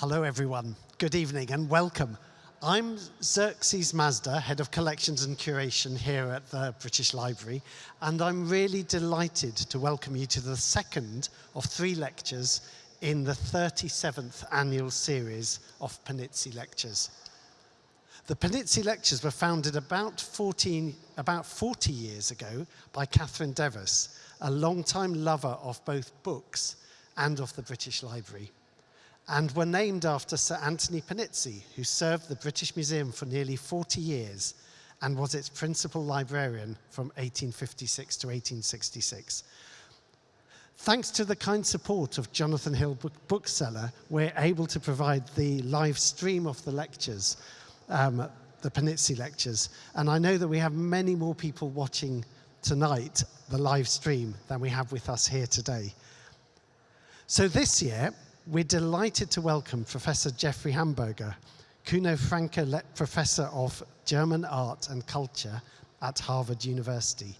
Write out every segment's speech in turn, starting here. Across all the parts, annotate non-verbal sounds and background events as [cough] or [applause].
Hello, everyone. Good evening and welcome. I'm Xerxes Mazda, Head of Collections and Curation here at the British Library, and I'm really delighted to welcome you to the second of three lectures in the 37th annual series of Panizzi Lectures. The Panizzi Lectures were founded about, 14, about 40 years ago by Catherine Devis, a long-time lover of both books and of the British Library and were named after Sir Anthony Panizzi, who served the British Museum for nearly 40 years and was its principal librarian from 1856 to 1866. Thanks to the kind support of Jonathan Hill book Bookseller, we're able to provide the live stream of the lectures, um, the Panizzi lectures. And I know that we have many more people watching tonight, the live stream, than we have with us here today. So this year, we're delighted to welcome Professor Jeffrey Hamburger, Kuno Francke Professor of German Art and Culture at Harvard University.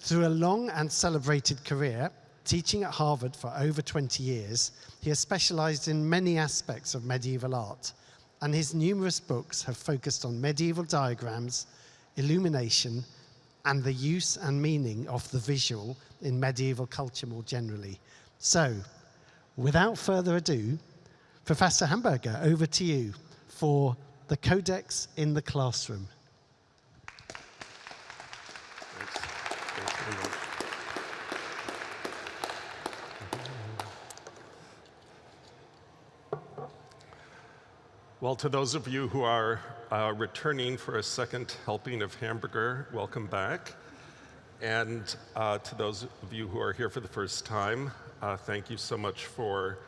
Through a long and celebrated career, teaching at Harvard for over 20 years, he has specialized in many aspects of medieval art, and his numerous books have focused on medieval diagrams, illumination, and the use and meaning of the visual in medieval culture more generally. So, without further ado, Professor Hamburger, over to you for the Codex in the Classroom. Well, to those of you who are uh, returning for a second helping of hamburger, welcome back. And uh, to those of you who are here for the first time, uh, thank you so much for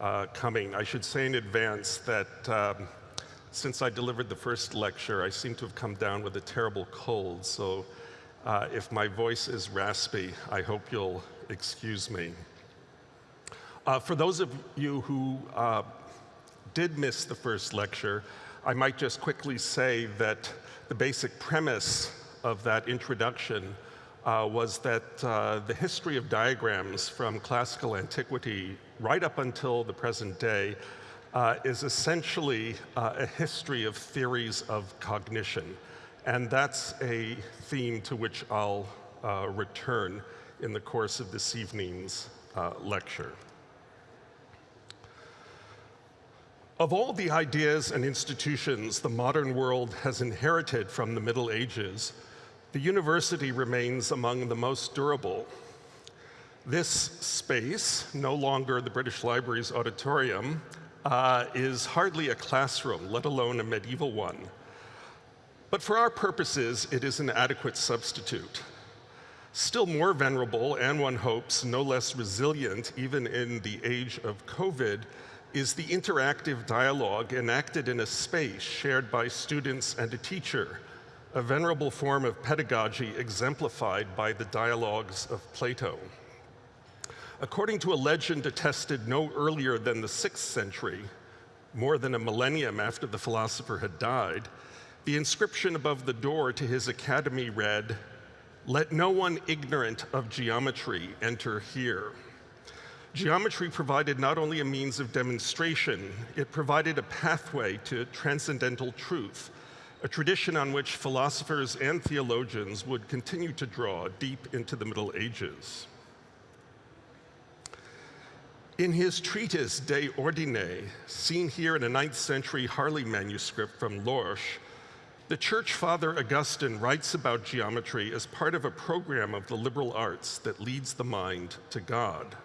uh, coming. I should say in advance that um, since I delivered the first lecture, I seem to have come down with a terrible cold. So uh, if my voice is raspy, I hope you'll excuse me. Uh, for those of you who uh, did miss the first lecture, I might just quickly say that the basic premise of that introduction uh, was that uh, the history of diagrams from classical antiquity right up until the present day uh, is essentially uh, a history of theories of cognition. And that's a theme to which I'll uh, return in the course of this evening's uh, lecture. Of all the ideas and institutions the modern world has inherited from the Middle Ages, the university remains among the most durable. This space, no longer the British Library's auditorium, uh, is hardly a classroom, let alone a medieval one. But for our purposes, it is an adequate substitute. Still more venerable, and one hopes no less resilient, even in the age of COVID, is the interactive dialogue enacted in a space shared by students and a teacher a venerable form of pedagogy exemplified by the dialogues of Plato. According to a legend attested no earlier than the 6th century, more than a millennium after the philosopher had died, the inscription above the door to his academy read, Let no one ignorant of geometry enter here. Geometry provided not only a means of demonstration, it provided a pathway to transcendental truth, a tradition on which philosophers and theologians would continue to draw deep into the Middle Ages. In his treatise De Ordine, seen here in a 9th century Harley manuscript from Lorsch, the church father Augustine writes about geometry as part of a program of the liberal arts that leads the mind to God.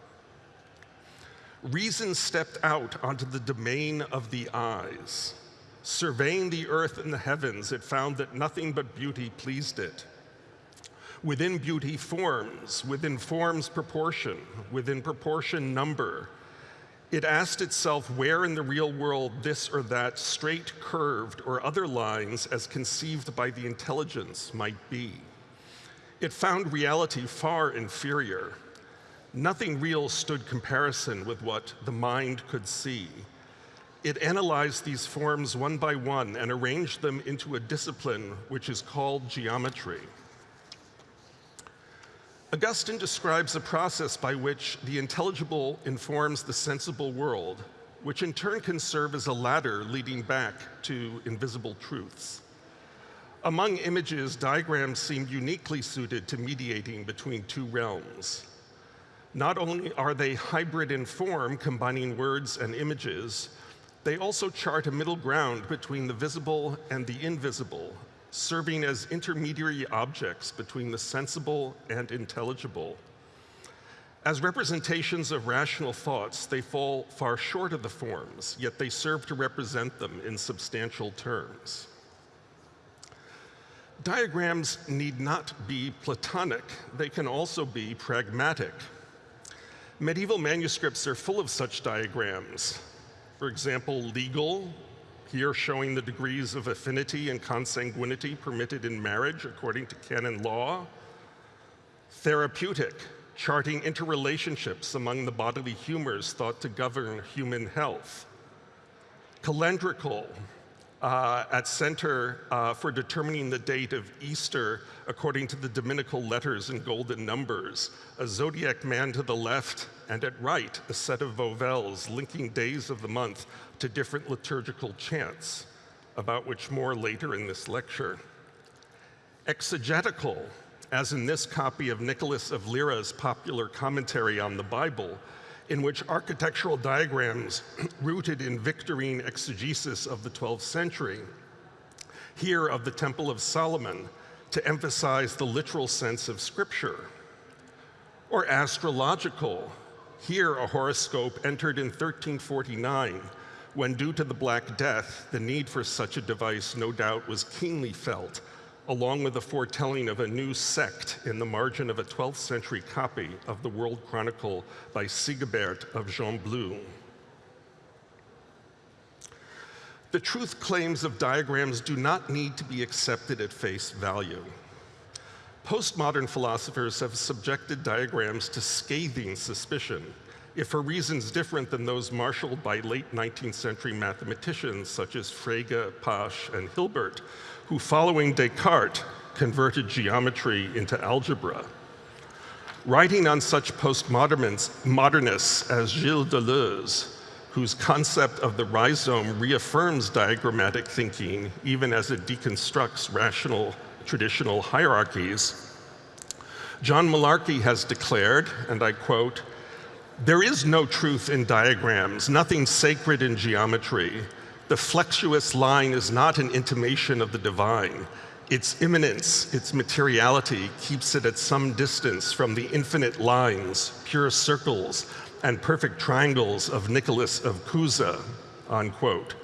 Reason stepped out onto the domain of the eyes, Surveying the earth and the heavens, it found that nothing but beauty pleased it. Within beauty, forms, within forms, proportion, within proportion, number. It asked itself where in the real world this or that straight, curved, or other lines as conceived by the intelligence might be. It found reality far inferior. Nothing real stood comparison with what the mind could see. It analyzed these forms one by one and arranged them into a discipline which is called geometry. Augustine describes a process by which the intelligible informs the sensible world, which in turn can serve as a ladder leading back to invisible truths. Among images, diagrams seem uniquely suited to mediating between two realms. Not only are they hybrid in form, combining words and images, they also chart a middle ground between the visible and the invisible, serving as intermediary objects between the sensible and intelligible. As representations of rational thoughts, they fall far short of the forms, yet they serve to represent them in substantial terms. Diagrams need not be Platonic, they can also be pragmatic. Medieval manuscripts are full of such diagrams. For example, legal, here showing the degrees of affinity and consanguinity permitted in marriage according to canon law. Therapeutic, charting interrelationships among the bodily humors thought to govern human health. Calendrical, uh, at center uh, for determining the date of Easter according to the Dominical letters and golden numbers, a zodiac man to the left, and at right, a set of vowels linking days of the month to different liturgical chants, about which more later in this lecture. Exegetical, as in this copy of Nicholas of Lyra's popular commentary on the Bible, in which architectural diagrams [clears throat] rooted in Victorine exegesis of the 12th century, here of the Temple of Solomon, to emphasize the literal sense of scripture. Or astrological, here a horoscope entered in 1349, when due to the Black Death, the need for such a device no doubt was keenly felt along with the foretelling of a new sect in the margin of a 12th century copy of the World Chronicle by Sigebert of Gembloux. The truth claims of diagrams do not need to be accepted at face value. Postmodern philosophers have subjected diagrams to scathing suspicion, if for reasons different than those marshaled by late 19th century mathematicians such as Frege, Pasch, and Hilbert, who following Descartes converted geometry into algebra. Writing on such postmodernists as Gilles Deleuze, whose concept of the rhizome reaffirms diagrammatic thinking even as it deconstructs rational traditional hierarchies, John Mullarkey has declared, and I quote, there is no truth in diagrams, nothing sacred in geometry, the flexuous line is not an intimation of the divine. Its immanence, its materiality, keeps it at some distance from the infinite lines, pure circles, and perfect triangles of Nicholas of Cusa, unquote.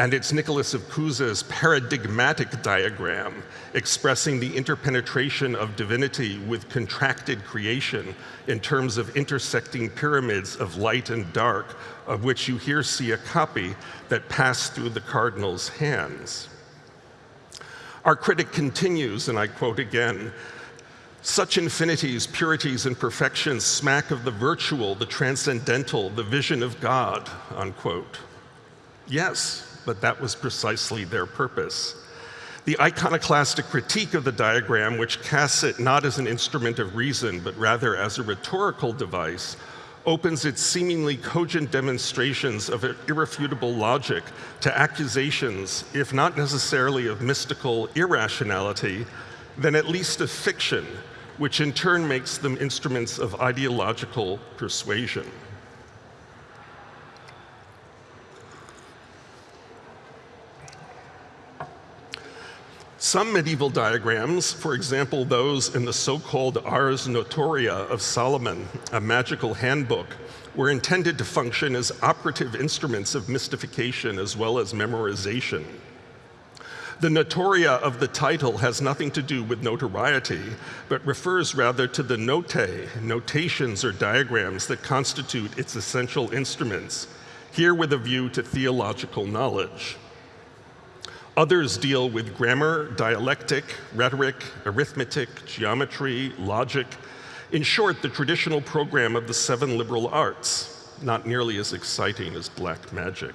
And it's Nicholas of Cusa's paradigmatic diagram expressing the interpenetration of divinity with contracted creation in terms of intersecting pyramids of light and dark of which you here see a copy that passed through the cardinal's hands. Our critic continues, and I quote again, such infinities, purities, and perfections smack of the virtual, the transcendental, the vision of God, unquote. Yes, but that was precisely their purpose. The iconoclastic critique of the diagram, which casts it not as an instrument of reason, but rather as a rhetorical device, opens its seemingly cogent demonstrations of irrefutable logic to accusations, if not necessarily of mystical irrationality, then at least of fiction, which in turn makes them instruments of ideological persuasion. Some medieval diagrams, for example those in the so-called Ars Notoria of Solomon, a magical handbook, were intended to function as operative instruments of mystification as well as memorization. The notoria of the title has nothing to do with notoriety, but refers rather to the notae, notations or diagrams that constitute its essential instruments, here with a view to theological knowledge. Others deal with grammar, dialectic, rhetoric, arithmetic, geometry, logic. In short, the traditional program of the seven liberal arts, not nearly as exciting as black magic.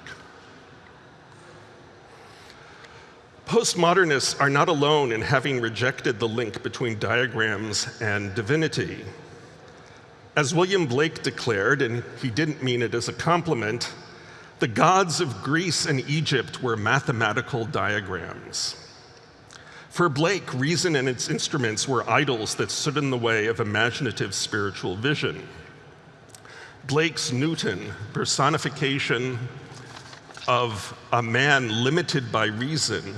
Postmodernists are not alone in having rejected the link between diagrams and divinity. As William Blake declared, and he didn't mean it as a compliment, The gods of Greece and Egypt were mathematical diagrams. For Blake, reason and its instruments were idols that stood in the way of imaginative spiritual vision. Blake's Newton, personification of a man limited by reason,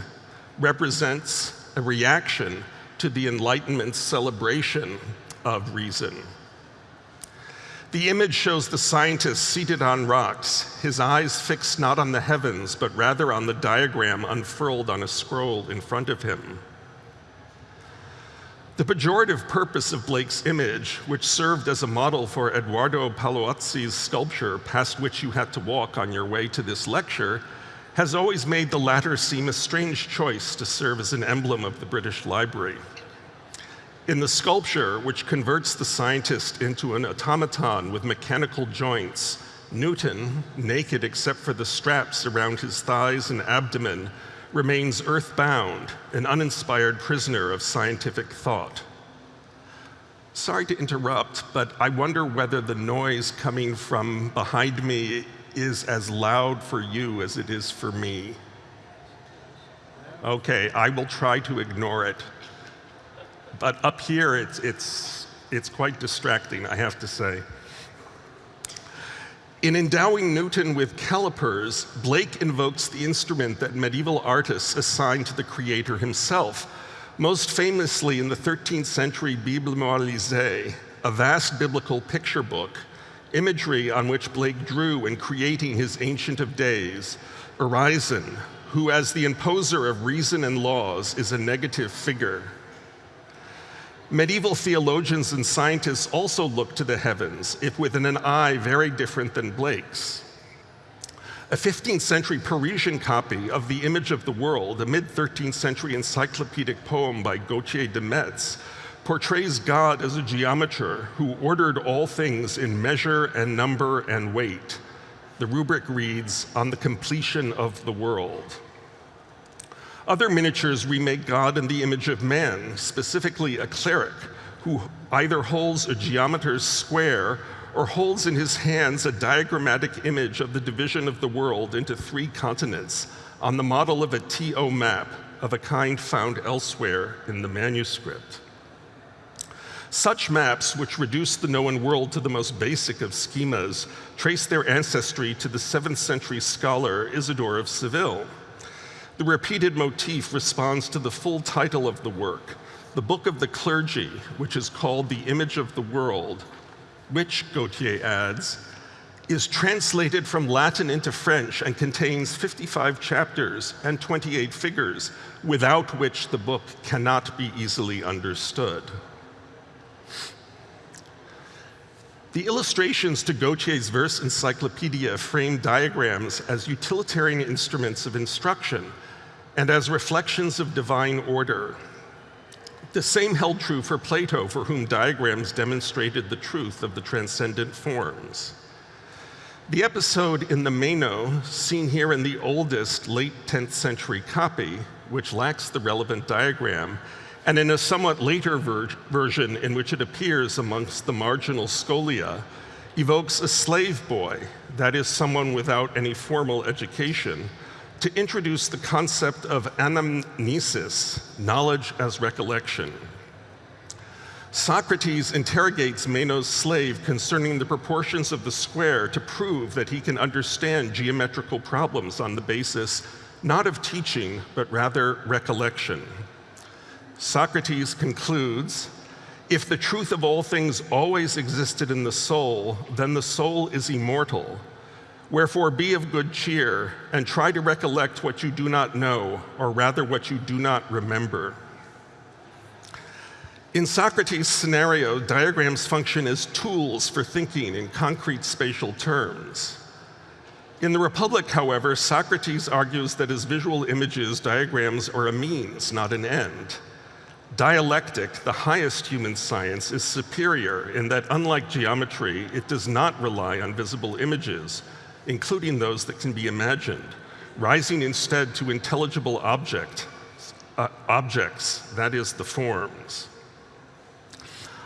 represents a reaction to the Enlightenment's celebration of reason. The image shows the scientist seated on rocks, his eyes fixed not on the heavens, but rather on the diagram unfurled on a scroll in front of him. The pejorative purpose of Blake's image, which served as a model for Eduardo Paolozzi's sculpture, past which you had to walk on your way to this lecture, has always made the latter seem a strange choice to serve as an emblem of the British Library. In the sculpture, which converts the scientist into an automaton with mechanical joints, Newton, naked except for the straps around his thighs and abdomen, remains earthbound, an uninspired prisoner of scientific thought. Sorry to interrupt, but I wonder whether the noise coming from behind me is as loud for you as it is for me. Okay, I will try to ignore it. But up here, it's, it's, it's quite distracting, I have to say. In endowing Newton with calipers, Blake invokes the instrument that medieval artists assigned to the creator himself, most famously in the 13th century Bible Moralisée, a vast biblical picture book, imagery on which Blake drew in creating his Ancient of Days, Urizen, who as the imposer of reason and laws is a negative figure. Medieval theologians and scientists also looked to the heavens, if with an eye very different than Blake's. A 15th century Parisian copy of The Image of the World, a mid 13th century encyclopedic poem by Gautier de Metz, portrays God as a geometer who ordered all things in measure and number and weight. The rubric reads, On the completion of the world. Other miniatures remake God in the image of man, specifically a cleric who either holds a geometer's square or holds in his hands a diagrammatic image of the division of the world into three continents on the model of a TO map of a kind found elsewhere in the manuscript. Such maps, which reduce the known world to the most basic of schemas, trace their ancestry to the 7th century scholar Isidore of Seville. The repeated motif responds to the full title of the work, the Book of the Clergy, which is called The Image of the World, which, Gautier adds, is translated from Latin into French and contains 55 chapters and 28 figures, without which the book cannot be easily understood. The illustrations to Gautier's verse encyclopedia frame diagrams as utilitarian instruments of instruction and as reflections of divine order. The same held true for Plato, for whom diagrams demonstrated the truth of the transcendent forms. The episode in the Meno, seen here in the oldest late 10th century copy, which lacks the relevant diagram, and in a somewhat later ver version in which it appears amongst the marginal scholia, evokes a slave boy, that is, someone without any formal education, to introduce the concept of anamnesis, knowledge as recollection. Socrates interrogates Meno's slave concerning the proportions of the square to prove that he can understand geometrical problems on the basis not of teaching, but rather recollection. Socrates concludes, if the truth of all things always existed in the soul, then the soul is immortal, Wherefore be of good cheer, and try to recollect what you do not know, or rather what you do not remember. In Socrates' scenario, diagrams function as tools for thinking in concrete spatial terms. In the Republic, however, Socrates argues that as visual images, diagrams are a means, not an end. Dialectic, the highest human science, is superior in that, unlike geometry, it does not rely on visible images, including those that can be imagined, rising instead to intelligible object, uh, objects, that is, the forms.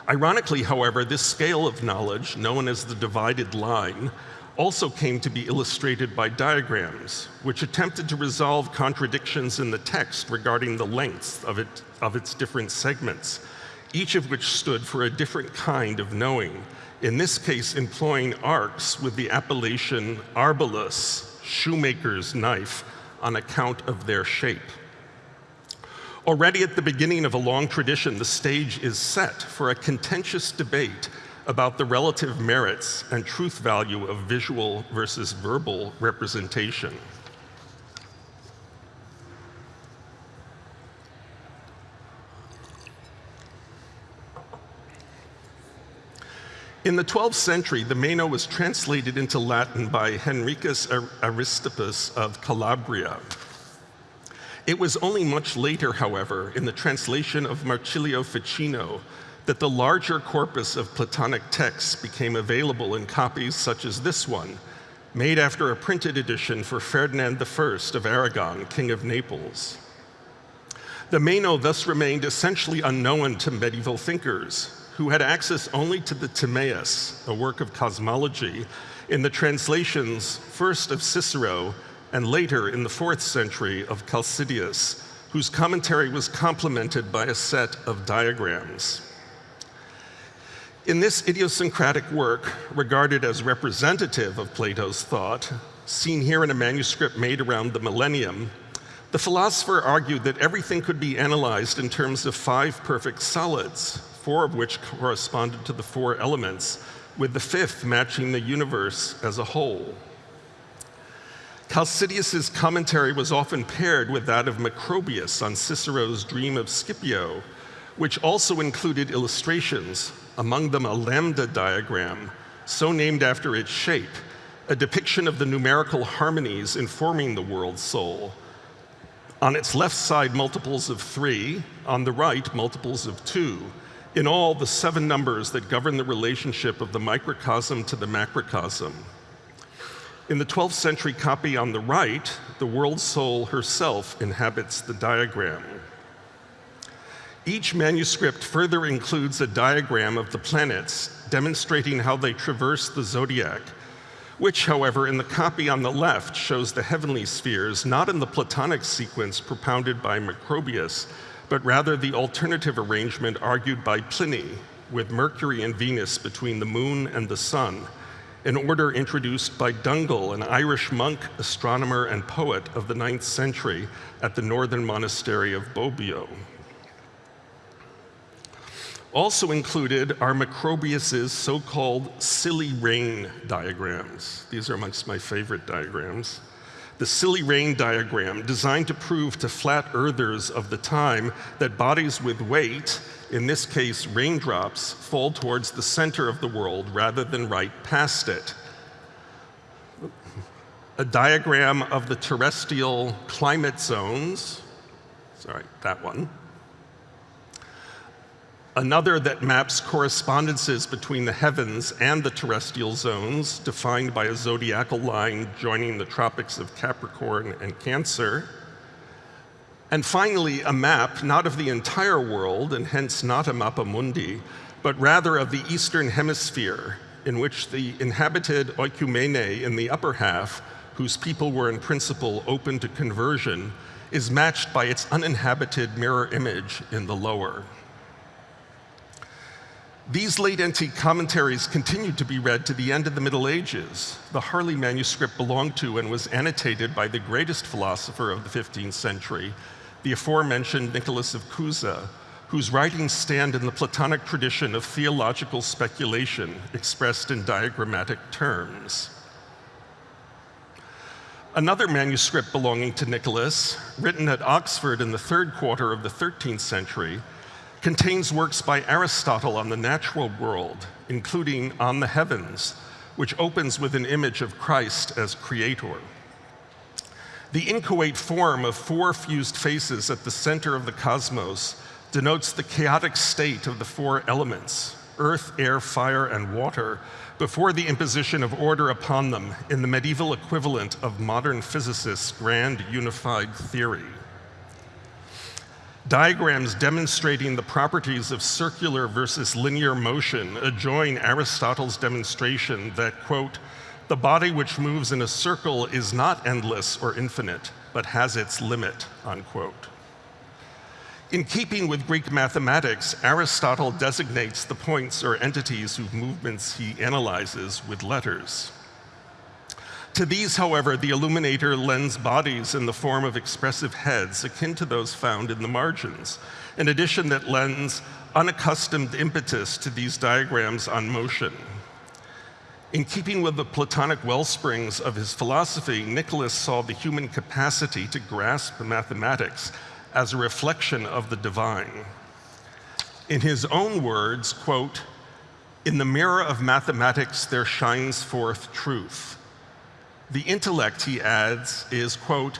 Ironically, however, this scale of knowledge, known as the divided line, also came to be illustrated by diagrams, which attempted to resolve contradictions in the text regarding the lengths of, it, of its different segments, each of which stood for a different kind of knowing, in this case employing arcs with the appellation arbelos, shoemaker's knife, on account of their shape. Already at the beginning of a long tradition, the stage is set for a contentious debate about the relative merits and truth value of visual versus verbal representation. In the 12th century, the Meno was translated into Latin by Henricus Aristippus of Calabria. It was only much later, however, in the translation of Marsilio Ficino, that the larger corpus of Platonic texts became available in copies such as this one, made after a printed edition for Ferdinand I of Aragon, King of Naples. The Meno thus remained essentially unknown to medieval thinkers, who had access only to the Timaeus, a work of cosmology, in the translations first of Cicero and later in the fourth century of Chalcidius, whose commentary was complemented by a set of diagrams. In this idiosyncratic work, regarded as representative of Plato's thought, seen here in a manuscript made around the millennium, the philosopher argued that everything could be analyzed in terms of five perfect solids, four of which corresponded to the four elements, with the fifth matching the universe as a whole. Chalcidius's commentary was often paired with that of Macrobius on Cicero's Dream of Scipio, which also included illustrations among them a lambda diagram, so named after its shape, a depiction of the numerical harmonies informing the world soul. On its left side, multiples of three, on the right, multiples of two. In all, the seven numbers that govern the relationship of the microcosm to the macrocosm. In the 12th century copy on the right, the world soul herself inhabits the diagram. Each manuscript further includes a diagram of the planets demonstrating how they traverse the zodiac, which, however, in the copy on the left shows the heavenly spheres not in the Platonic sequence propounded by Macrobius, but rather the alternative arrangement argued by Pliny, with Mercury and Venus between the moon and the sun, an order introduced by Dungal, an Irish monk, astronomer, and poet of the ninth century at the northern monastery of Bobbio. Also included are Macrobius's so-called silly rain diagrams. These are amongst my favorite diagrams. The silly rain diagram, designed to prove to flat earthers of the time that bodies with weight, in this case raindrops, fall towards the center of the world rather than right past it. A diagram of the terrestrial climate zones, sorry, that one, Another that maps correspondences between the heavens and the terrestrial zones, defined by a zodiacal line joining the tropics of Capricorn and Cancer. And finally, a map not of the entire world, and hence not a mappa mundi, but rather of the eastern hemisphere, in which the inhabited oikumene in the upper half, whose people were in principle open to conversion, is matched by its uninhabited mirror image in the lower. These late antique commentaries continued to be read to the end of the Middle Ages. The Harley manuscript belonged to and was annotated by the greatest philosopher of the 15th century, the aforementioned Nicholas of Cusa, whose writings stand in the Platonic tradition of theological speculation expressed in diagrammatic terms. Another manuscript belonging to Nicholas, written at Oxford in the third quarter of the 13th century, contains works by Aristotle on the natural world, including On the Heavens, which opens with an image of Christ as creator. The inchoate form of four fused faces at the center of the cosmos denotes the chaotic state of the four elements, earth, air, fire, and water, before the imposition of order upon them in the medieval equivalent of modern physicists' grand unified theory. Diagrams demonstrating the properties of circular versus linear motion adjoin Aristotle's demonstration that, quote, The body which moves in a circle is not endless or infinite, but has its limit, unquote. In keeping with Greek mathematics, Aristotle designates the points or entities whose movements he analyzes with letters. To these, however, the illuminator lends bodies in the form of expressive heads akin to those found in the margins, in addition that lends unaccustomed impetus to these diagrams on motion. In keeping with the Platonic wellsprings of his philosophy, Nicholas saw the human capacity to grasp mathematics as a reflection of the divine. In his own words, quote, in the mirror of mathematics there shines forth truth. The intellect, he adds, is, quote,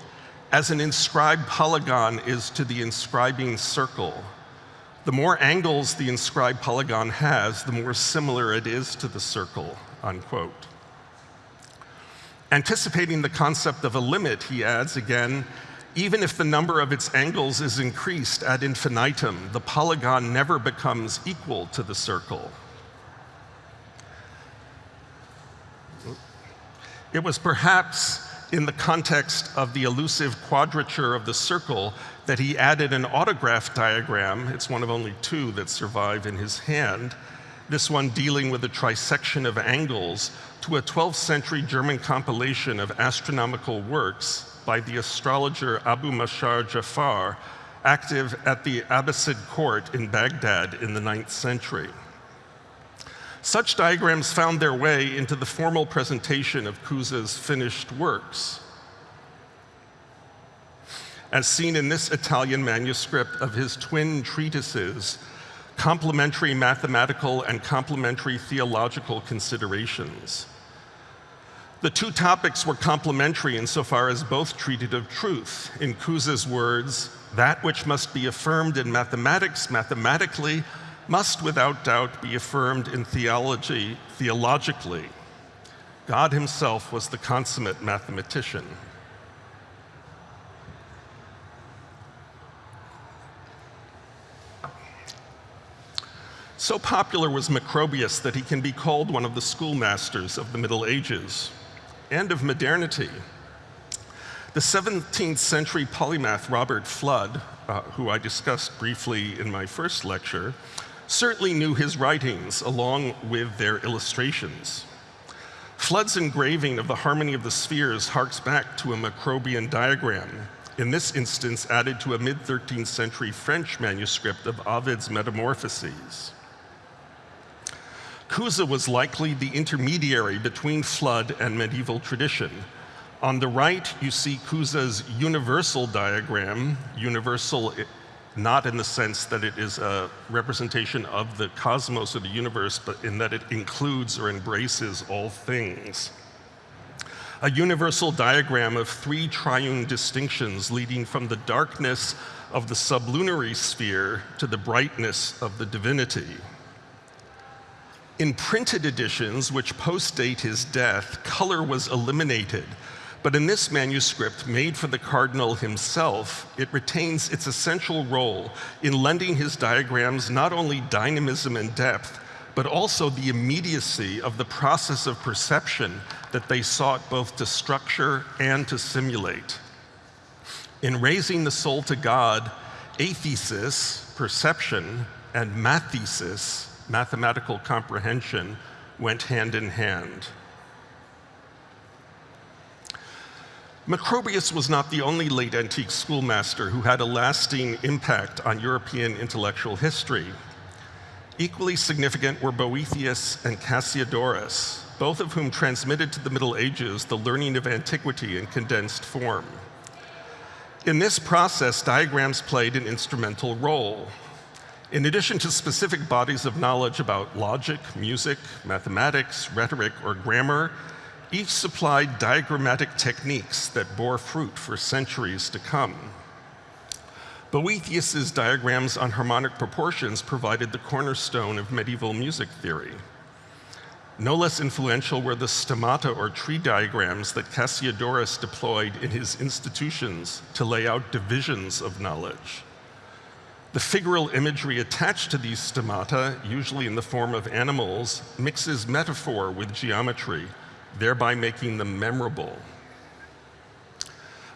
as an inscribed polygon is to the inscribing circle. The more angles the inscribed polygon has, the more similar it is to the circle, unquote. Anticipating the concept of a limit, he adds again, even if the number of its angles is increased ad infinitum, the polygon never becomes equal to the circle. It was perhaps in the context of the elusive quadrature of the circle that he added an autograph diagram. It's one of only two that survive in his hand. This one dealing with the trisection of angles to a 12th century German compilation of astronomical works by the astrologer Abu Mashar Jafar, active at the Abbasid court in Baghdad in the 9th century. Such diagrams found their way into the formal presentation of Cusa's finished works. As seen in this Italian manuscript of his twin treatises, Complementary Mathematical and Complementary Theological Considerations. The two topics were complementary insofar as both treated of truth. In Cusa's words, that which must be affirmed in mathematics mathematically must without doubt be affirmed in theology theologically. God himself was the consummate mathematician. So popular was Macrobius that he can be called one of the schoolmasters of the Middle Ages and of modernity. The 17th century polymath Robert Fludd, uh, who I discussed briefly in my first lecture, certainly knew his writings along with their illustrations. Fludd's engraving of the harmony of the spheres harks back to a Macrobian diagram, in this instance added to a mid-13th century French manuscript of Ovid's Metamorphoses. Cusa was likely the intermediary between Flood and medieval tradition. On the right, you see Cusa's universal diagram, universal not in the sense that it is a representation of the cosmos or the universe, but in that it includes or embraces all things. A universal diagram of three triune distinctions leading from the darkness of the sublunary sphere to the brightness of the divinity. In printed editions, which postdate his death, color was eliminated. But in this manuscript, made for the cardinal himself, it retains its essential role in lending his diagrams not only dynamism and depth, but also the immediacy of the process of perception that they sought both to structure and to simulate. In raising the soul to God, aisthesis, perception, and mathesis, mathematical comprehension went hand in hand. Macrobius was not the only late antique schoolmaster who had a lasting impact on European intellectual history. Equally significant were Boethius and Cassiodorus, both of whom transmitted to the Middle Ages the learning of antiquity in condensed form. In this process, diagrams played an instrumental role. In addition to specific bodies of knowledge about logic, music, mathematics, rhetoric, or grammar, each supplied diagrammatic techniques that bore fruit for centuries to come. Boethius's diagrams on harmonic proportions provided the cornerstone of medieval music theory. No less influential were the stemmata or tree diagrams that Cassiodorus deployed in his institutions to lay out divisions of knowledge. The figural imagery attached to these stemmata, usually in the form of animals, mixes metaphor with geometry, thereby making them memorable.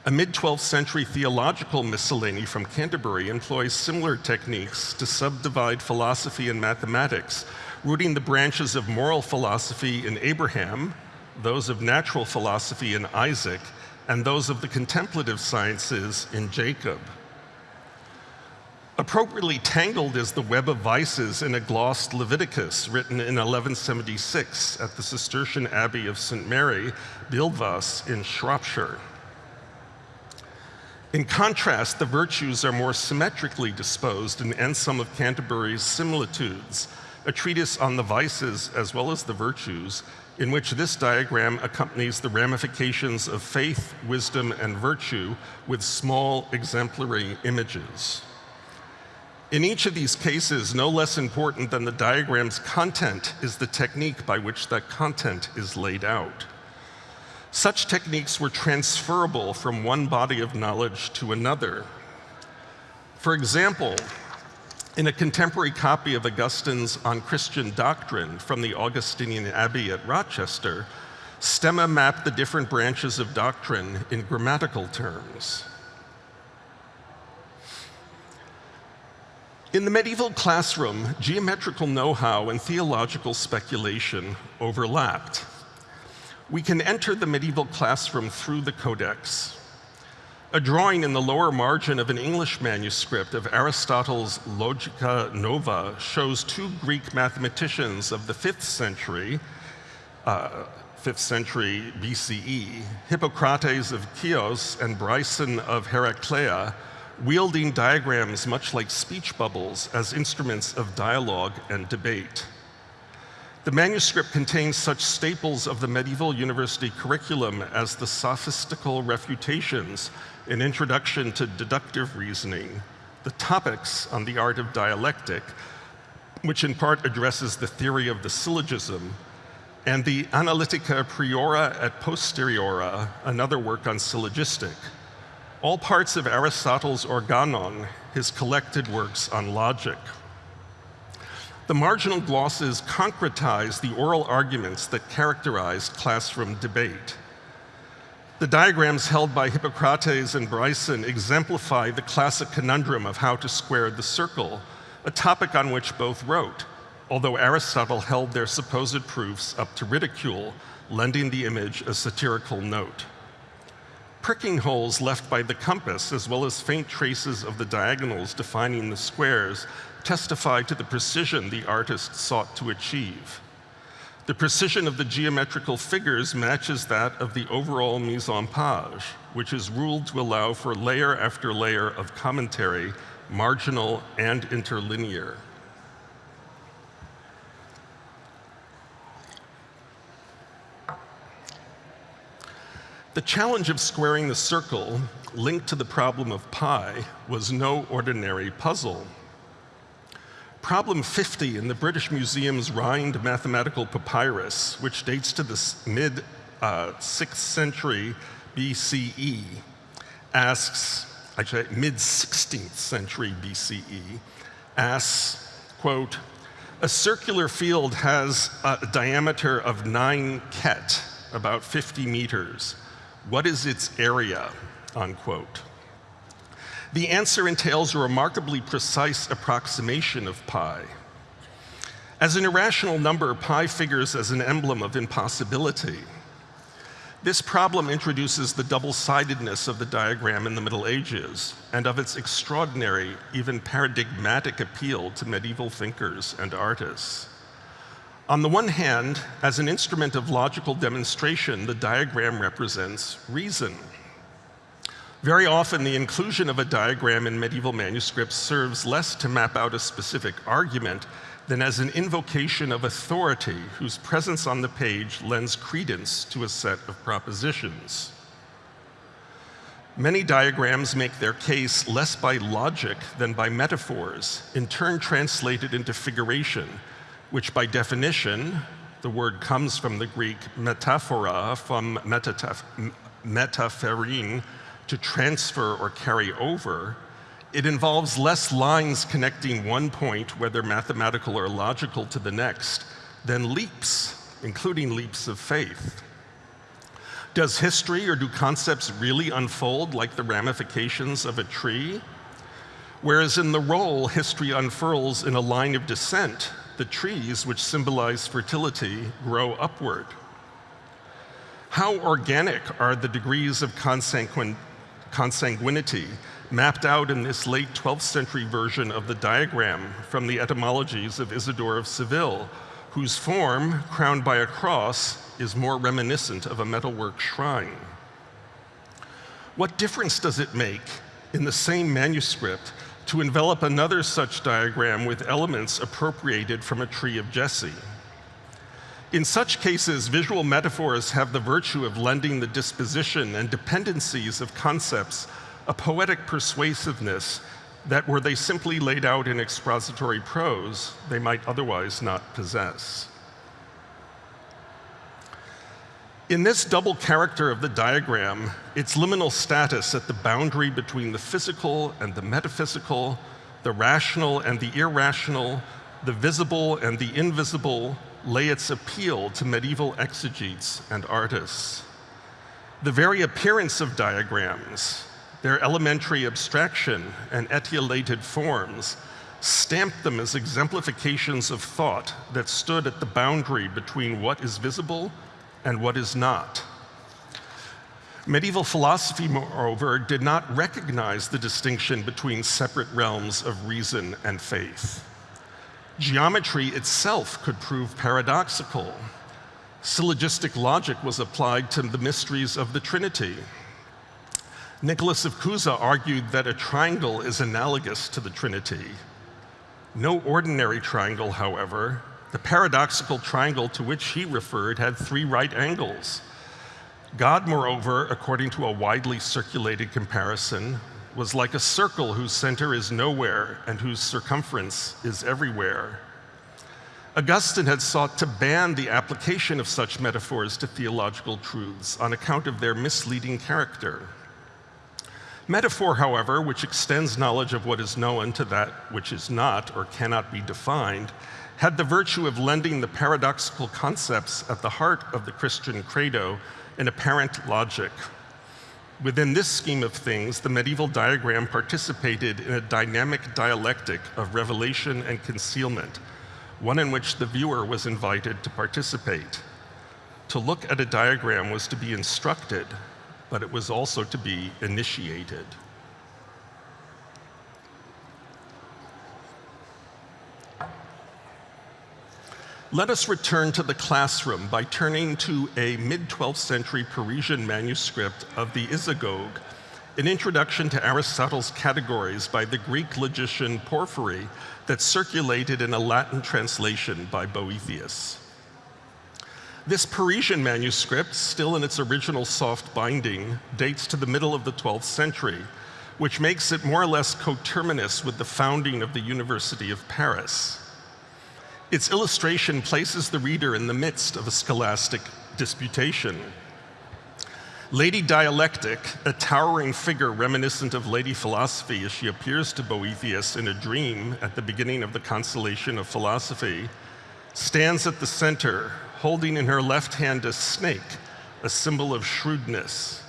A mid-12th century theological miscellany from Canterbury employs similar techniques to subdivide philosophy and mathematics, rooting the branches of moral philosophy in Abraham, those of natural philosophy in Isaac, and those of the contemplative sciences in Jacob. Appropriately tangled is the web of vices in a glossed Leviticus written in 1176 at the Cistercian Abbey of St. Mary, Buildwas in Shropshire. In contrast, the virtues are more symmetrically disposed in Anselm of Canterbury's Similitudes, a treatise on the vices as well as the virtues, in which this diagram accompanies the ramifications of faith, wisdom, and virtue with small exemplary images. In each of these cases, no less important than the diagram's content is the technique by which that content is laid out. Such techniques were transferable from one body of knowledge to another. For example, in a contemporary copy of Augustine's On Christian Doctrine from the Augustinian Abbey at Rochester, Stemma mapped the different branches of doctrine in grammatical terms. In the medieval classroom, geometrical know-how and theological speculation overlapped. We can enter the medieval classroom through the codex. A drawing in the lower margin of an English manuscript of Aristotle's Logica Nova shows two Greek mathematicians of the 5th century, uh, 5th century BCE, Hippocrates of Chios and Bryson of Heraclea, wielding diagrams much like speech bubbles as instruments of dialogue and debate. The manuscript contains such staples of the medieval university curriculum as the sophistical refutations, an introduction to deductive reasoning, the topics on the art of dialectic, which in part addresses the theory of the syllogism, and the Analytica Priora et Posteriora, another work on syllogistic, all parts of Aristotle's Organon, his collected works on logic. The marginal glosses concretize the oral arguments that characterized classroom debate. The diagrams held by Hippocrates and Bryson exemplify the classic conundrum of how to square the circle, a topic on which both wrote, although Aristotle held their supposed proofs up to ridicule, lending the image a satirical note. Pricking holes left by the compass, as well as faint traces of the diagonals defining the squares, testify to the precision the artist sought to achieve. The precision of the geometrical figures matches that of the overall mise-en-page, which is ruled to allow for layer after layer of commentary, marginal and interlinear. The challenge of squaring the circle, linked to the problem of pi, was no ordinary puzzle. Problem 50 in the British Museum's Rhind mathematical papyrus, which dates to the mid uh, 6th century BCE, asks, actually mid 16th century BCE, asks, quote, a circular field has a diameter of nine khet, about 50 meters. What is its area, unquote. The answer entails a remarkably precise approximation of pi. As an irrational number, pi figures as an emblem of impossibility. This problem introduces the double-sidedness of the diagram in the Middle Ages and of its extraordinary, even paradigmatic appeal to medieval thinkers and artists. On the one hand, as an instrument of logical demonstration, the diagram represents reason. Very often, the inclusion of a diagram in medieval manuscripts serves less to map out a specific argument than as an invocation of authority whose presence on the page lends credence to a set of propositions. Many diagrams make their case less by logic than by metaphors, in turn translated into figuration, which by definition, the word comes from the Greek metaphora, from metapherein, to transfer or carry over, it involves less lines connecting one point, whether mathematical or logical, to the next, than leaps, including leaps of faith. Does history or do concepts really unfold like the ramifications of a tree? Whereas in the roll, history unfurls in a line of descent, the trees, which symbolize fertility, grow upward. How organic are the degrees of consanguin consanguinity mapped out in this late 12th century version of the diagram from the etymologies of Isidore of Seville, whose form, crowned by a cross, is more reminiscent of a metalwork shrine. What difference does it make in the same manuscript to envelop another such diagram with elements appropriated from a tree of Jesse? In such cases, visual metaphors have the virtue of lending the disposition and dependencies of concepts a poetic persuasiveness that were they simply laid out in expository prose, they might otherwise not possess. In this double character of the diagram, its liminal status at the boundary between the physical and the metaphysical, the rational and the irrational, the visible and the invisible, lay its appeal to medieval exegetes and artists. The very appearance of diagrams, their elementary abstraction and etiolated forms, stamped them as exemplifications of thought that stood at the boundary between what is visible and what is not. Medieval philosophy, moreover, did not recognize the distinction between separate realms of reason and faith. Geometry itself could prove paradoxical. Syllogistic logic was applied to the mysteries of the Trinity. Nicholas of Cusa argued that a triangle is analogous to the Trinity. No ordinary triangle, however, the paradoxical triangle to which he referred had three right angles. God, moreover, according to a widely circulated comparison, was like a circle whose center is nowhere and whose circumference is everywhere. Augustine had sought to ban the application of such metaphors to theological truths on account of their misleading character. Metaphor, however, which extends knowledge of what is known to that which is not or cannot be defined, had the virtue of lending the paradoxical concepts at the heart of the Christian credo an apparent logic. Within this scheme of things, the medieval diagram participated in a dynamic dialectic of revelation and concealment, one in which the viewer was invited to participate. To look at a diagram was to be instructed, but it was also to be initiated. Let us return to the classroom by turning to a mid-12th century Parisian manuscript of the Isagoge, an introduction to Aristotle's categories by the Greek logician Porphyry that circulated in a Latin translation by Boethius. This Parisian manuscript, still in its original soft binding, dates to the middle of the 12th century, which makes it more or less coterminous with the founding of the University of Paris. Its illustration places the reader in the midst of a scholastic disputation. Lady Dialectic, a towering figure reminiscent of Lady Philosophy as she appears to Boethius in a dream at the beginning of the Consolation of Philosophy, stands at the center, holding in her left hand a snake, a symbol of shrewdness.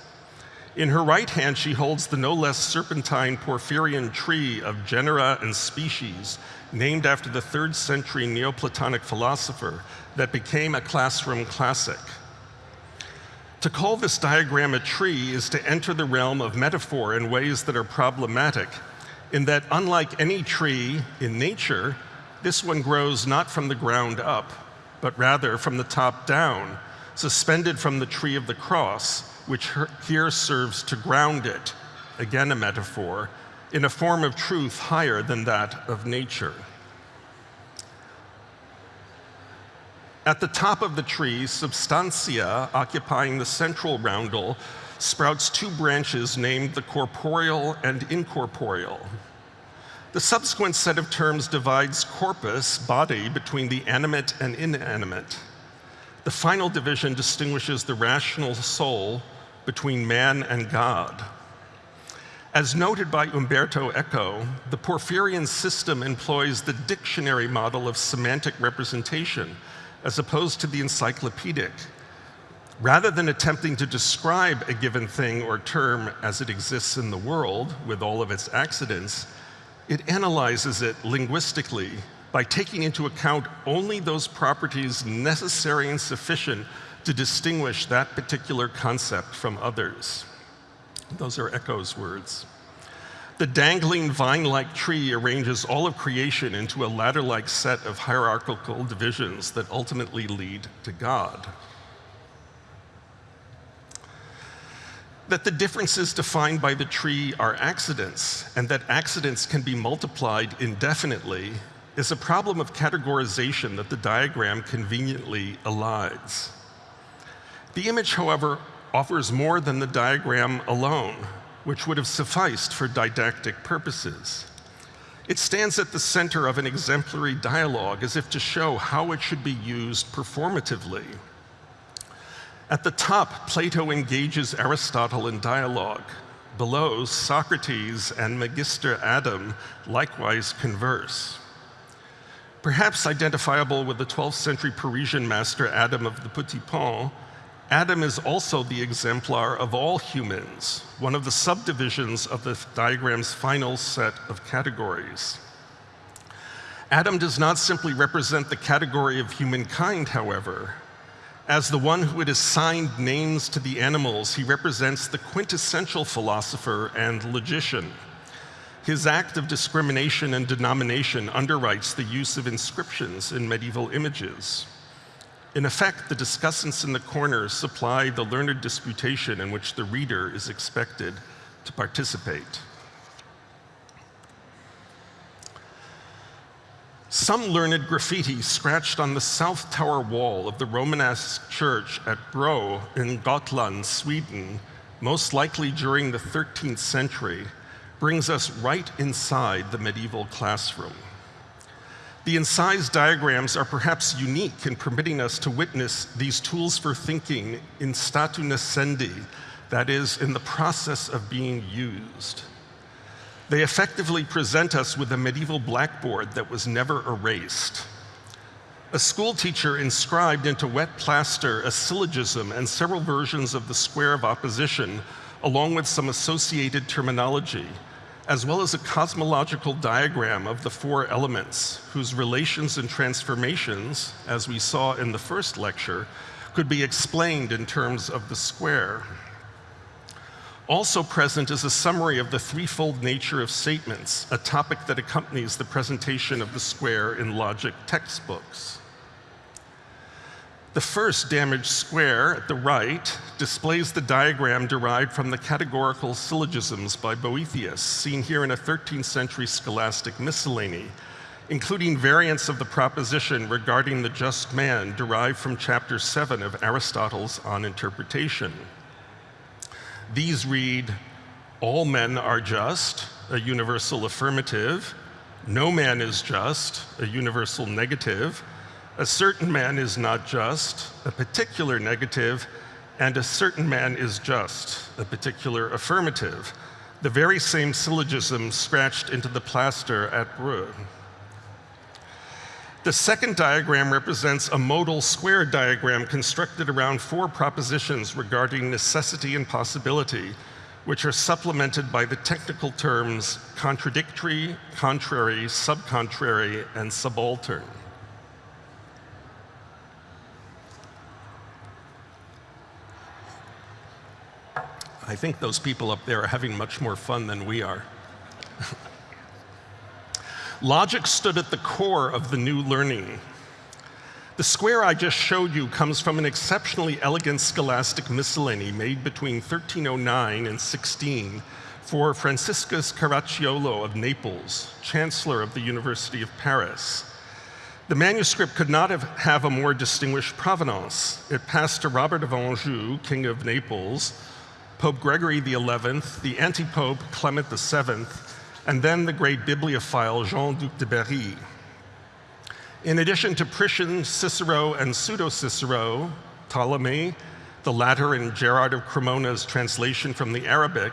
In her right hand, she holds the no less serpentine Porphyrian tree of genera and species named after the third century Neoplatonic philosopher that became a classroom classic. To call this diagram a tree is to enter the realm of metaphor in ways that are problematic, in that unlike any tree in nature, this one grows not from the ground up, but rather from the top down, suspended from the tree of the cross, which here serves to ground it, again a metaphor, in a form of truth higher than that of nature. At the top of the tree, substantia, occupying the central roundel, sprouts two branches named the corporeal and incorporeal. The subsequent set of terms divides corpus, body, between the animate and inanimate. The final division distinguishes the rational soul between man and God. As noted by Umberto Eco, the Porphyrian system employs the dictionary model of semantic representation as opposed to the encyclopedic, Rather than attempting to describe a given thing or term as it exists in the world with all of its accidents, it analyzes it linguistically by taking into account only those properties necessary and sufficient to distinguish that particular concept from others. Those are Eco's words. The dangling vine-like tree arranges all of creation into a ladder-like set of hierarchical divisions that ultimately lead to God. That the differences defined by the tree are accidents, and that accidents can be multiplied indefinitely, is a problem of categorization that the diagram conveniently elides. The image, however, offers more than the diagram alone which would have sufficed for didactic purposes. It stands at the center of an exemplary dialogue as if to show how it should be used performatively. At the top, Plato engages Aristotle in dialogue. Below, Socrates and Magister Adam likewise converse. Perhaps identifiable with the 12th century Parisian master Adam of the Petit Pont, Adam is also the exemplar of all humans, one of the subdivisions of the diagram's final set of categories. Adam does not simply represent the category of humankind, however. As the one who had assigned names to the animals, he represents the quintessential philosopher and logician. His act of discrimination and denomination underwrites the use of inscriptions in medieval images. In effect, the discussants in the corners supply the learned disputation in which the reader is expected to participate. Some learned graffiti scratched on the south tower wall of the Romanesque church at Bro in Gotland, Sweden, most likely during the 13th century, brings us right inside the medieval classroom. The incised diagrams are perhaps unique in permitting us to witness these tools for thinking in statu nascendi, that is, in the process of being used. They effectively present us with a medieval blackboard that was never erased. A schoolteacher inscribed into wet plaster a syllogism and several versions of the square of opposition, along with some associated terminology, as well as a cosmological diagram of the four elements whose relations and transformations, as we saw in the first lecture, could be explained in terms of the square. Also present is a summary of the threefold nature of statements, a topic that accompanies the presentation of the square in logic textbooks. The first damaged square at the right displays the diagram derived from the categorical syllogisms by Boethius, seen here in a 13th century scholastic miscellany, including variants of the proposition regarding the just man derived from chapter 7 of Aristotle's On Interpretation. These read, all men are just, a universal affirmative, no man is just, a universal negative, a certain man is not just, a particular negative, and a certain man is just, a particular affirmative. The very same syllogism scratched into the plaster at Bro. The second diagram represents a modal square diagram constructed around four propositions regarding necessity and possibility, which are supplemented by the technical terms contradictory, contrary, subcontrary, and subaltern. I think those people up there are having much more fun than we are. [laughs] Logic stood at the core of the new learning. The square I just showed you comes from an exceptionally elegant scholastic miscellany made between 1309 and 16 for Franciscus Caracciolo of Naples, Chancellor of the University of Paris. The manuscript could not have, have a more distinguished provenance. It passed to Robert of Anjou, King of Naples, Pope Gregory XI, the anti-pope Clement VII, and then the great bibliophile Jean-Duc de Berry. In addition to Priscian, Cicero, and pseudo-Cicero, Ptolemy, the latter in Gerard of Cremona's translation from the Arabic,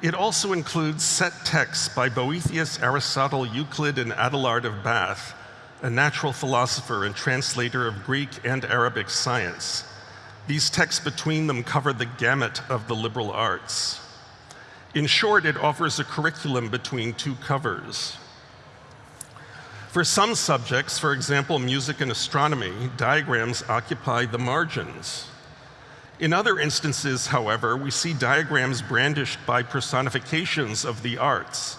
it also includes set texts by Boethius, Aristotle, Euclid, and Adelard of Bath, a natural philosopher and translator of Greek and Arabic science. These texts between them cover the gamut of the liberal arts. In short, it offers a curriculum between two covers. For some subjects, for example, music and astronomy, diagrams occupy the margins. In other instances, however, we see diagrams brandished by personifications of the arts.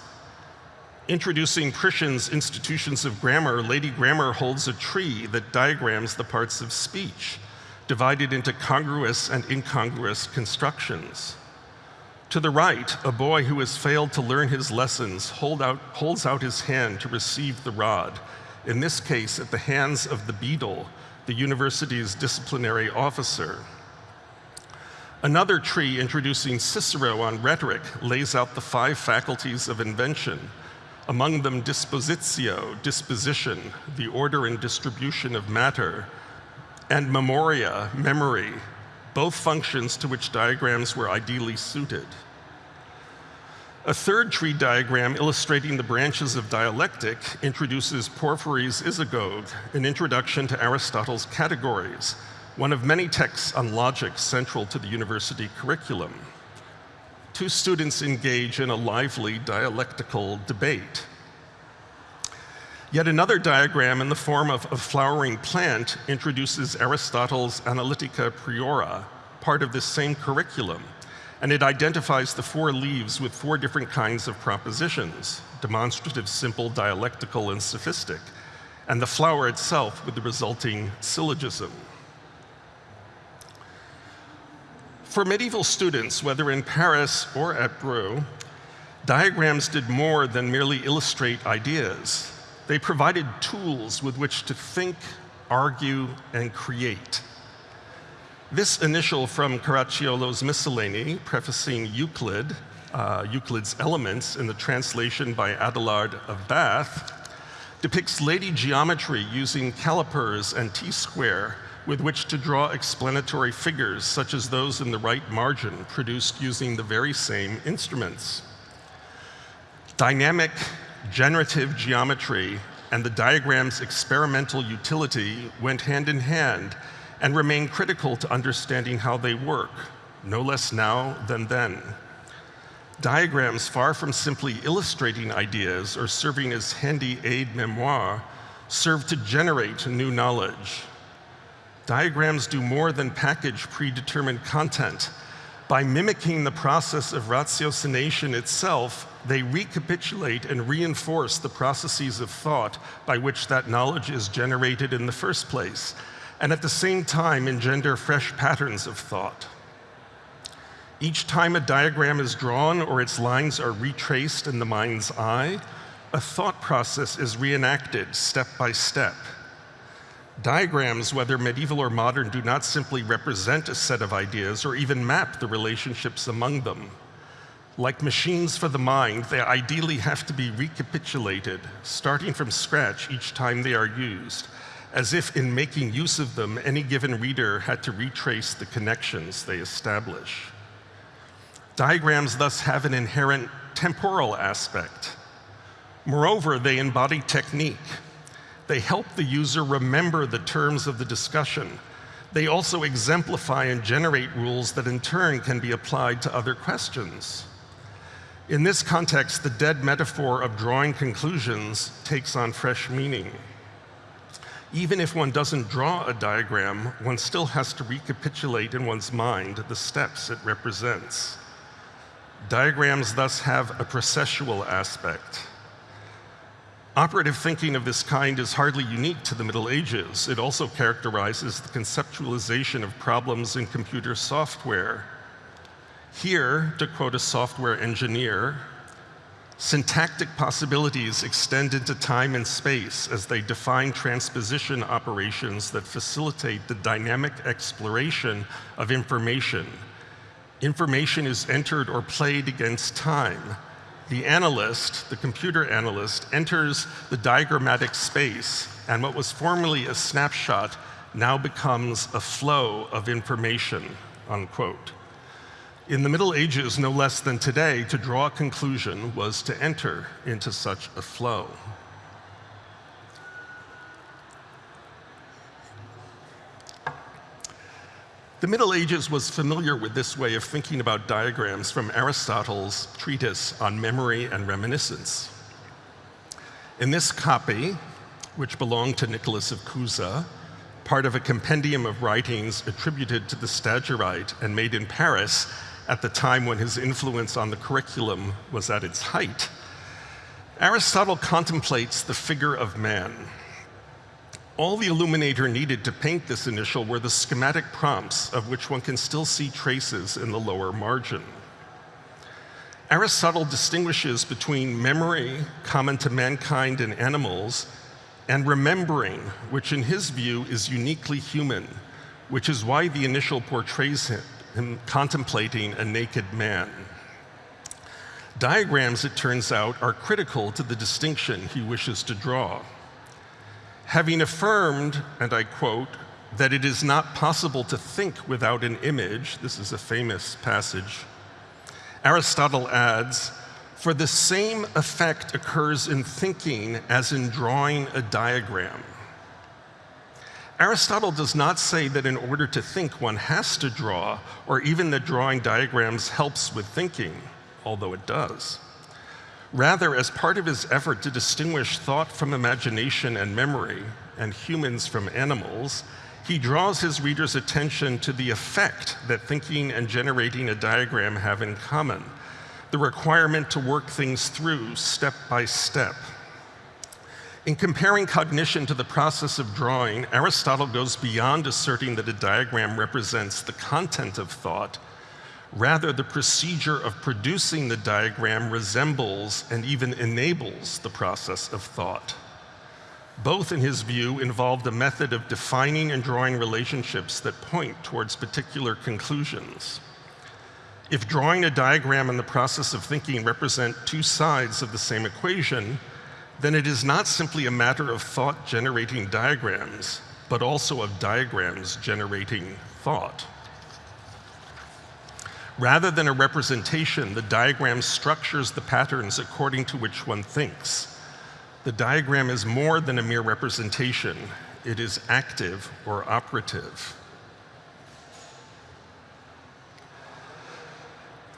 Introducing Priscian's Institutions of Grammar, Lady Grammar holds a tree that diagrams the parts of speech, divided into congruous and incongruous constructions. To the right, a boy who has failed to learn his lessons hold out, holds out his hand to receive the rod, in this case at the hands of the beadle, the university's disciplinary officer. Another tree introducing Cicero on rhetoric lays out the five faculties of invention, among them dispositio, disposition, the order and distribution of matter, and memoria, memory, both functions to which diagrams were ideally suited. A third tree diagram illustrating the branches of dialectic introduces Porphyry's Isagoge, an introduction to Aristotle's categories, one of many texts on logic central to the university curriculum. Two students engage in a lively dialectical debate. Yet another diagram in the form of a flowering plant introduces Aristotle's Analytica Priora, part of this same curriculum, and it identifies the four leaves with four different kinds of propositions, demonstrative, simple, dialectical, and sophistic, and the flower itself with the resulting syllogism. For medieval students, whether in Paris or at Bro, diagrams did more than merely illustrate ideas. They provided tools with which to think, argue, and create. This initial from Caracciolo's Miscellany, prefacing Euclid, uh, Euclid's Elements in the translation by Adelard of Bath, depicts lady geometry using calipers and T-square with which to draw explanatory figures such as those in the right margin produced using the very same instruments. Dynamic generative geometry and the diagram's experimental utility went hand in hand and remain critical to understanding how they work, no less now than then. Diagrams, far from simply illustrating ideas or serving as handy aide memoire, serve to generate new knowledge. Diagrams do more than package predetermined content. By mimicking the process of ratiocination itself, they recapitulate and reinforce the processes of thought by which that knowledge is generated in the first place, and at the same time engender fresh patterns of thought. Each time a diagram is drawn or its lines are retraced in the mind's eye, a thought process is reenacted step by step. Diagrams, whether medieval or modern, do not simply represent a set of ideas or even map the relationships among them. Like machines for the mind, they ideally have to be recapitulated, starting from scratch each time they are used, as if in making use of them, any given reader had to retrace the connections they establish. Diagrams thus have an inherent temporal aspect. Moreover, they embody technique. They help the user remember the terms of the discussion. They also exemplify and generate rules that in turn can be applied to other questions. In this context, the dead metaphor of drawing conclusions takes on fresh meaning. Even if one doesn't draw a diagram, one still has to recapitulate in one's mind the steps it represents. Diagrams thus have a processual aspect. Operative thinking of this kind is hardly unique to the Middle Ages. It also characterizes the conceptualization of problems in computer software here, to quote a software engineer, syntactic possibilities extend into time and space as they define transposition operations that facilitate the dynamic exploration of information. Information is entered or played against time. The analyst, the computer analyst, enters the diagrammatic space, and what was formerly a snapshot now becomes a flow of information, unquote. In the Middle Ages, no less than today, to draw a conclusion was to enter into such a flow. The Middle Ages was familiar with this way of thinking about diagrams from Aristotle's treatise on memory and reminiscence. In this copy, which belonged to Nicholas of Cusa, part of a compendium of writings attributed to the Stagirite and made in Paris at the time when his influence on the curriculum was at its height, Aristotle contemplates the figure of man. All the illuminator needed to paint this initial were the schematic prompts of which one can still see traces in the lower margin. Aristotle distinguishes between memory, common to mankind and animals, and remembering, which in his view is uniquely human, which is why the initial portrays him, him contemplating a naked man. Diagrams, it turns out, are critical to the distinction he wishes to draw. Having affirmed, and I quote, that it is not possible to think without an image, this is a famous passage, Aristotle adds, for the same effect occurs in thinking as in drawing a diagram. Aristotle does not say that in order to think one has to draw, or even that drawing diagrams helps with thinking, although it does. Rather, as part of his effort to distinguish thought from imagination and memory, and humans from animals, he draws his reader's attention to the effect that thinking and generating a diagram have in common, the requirement to work things through step by step. In comparing cognition to the process of drawing, Aristotle goes beyond asserting that a diagram represents the content of thought Rather, the procedure of producing the diagram resembles and even enables the process of thought. Both, in his view, involved a method of defining and drawing relationships that point towards particular conclusions. If drawing a diagram and the process of thinking represent two sides of the same equation, then it is not simply a matter of thought generating diagrams, but also of diagrams generating thought. Rather than a representation, the diagram structures the patterns according to which one thinks. The diagram is more than a mere representation. It is active or operative.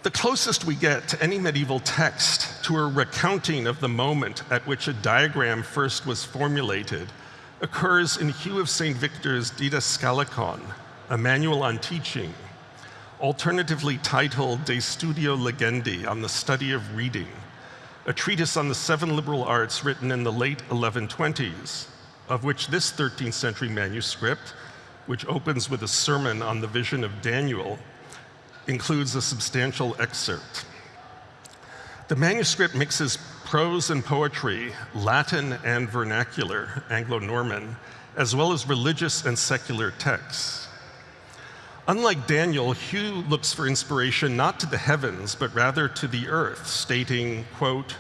The closest we get to any medieval text to a recounting of the moment at which a diagram first was formulated occurs in Hugh of St. Victor's Didascalicon, a manual on teaching, alternatively titled De Studio Legendi on the study of reading, a treatise on the seven liberal arts written in the late 1120s, of which this 13th century manuscript, which opens with a sermon on the vision of Daniel, includes a substantial excerpt. The manuscript mixes prose and poetry, Latin and vernacular, Anglo-Norman, as well as religious and secular texts. Unlike Daniel, Hugh looks for inspiration not to the heavens, but rather to the earth, stating, quote,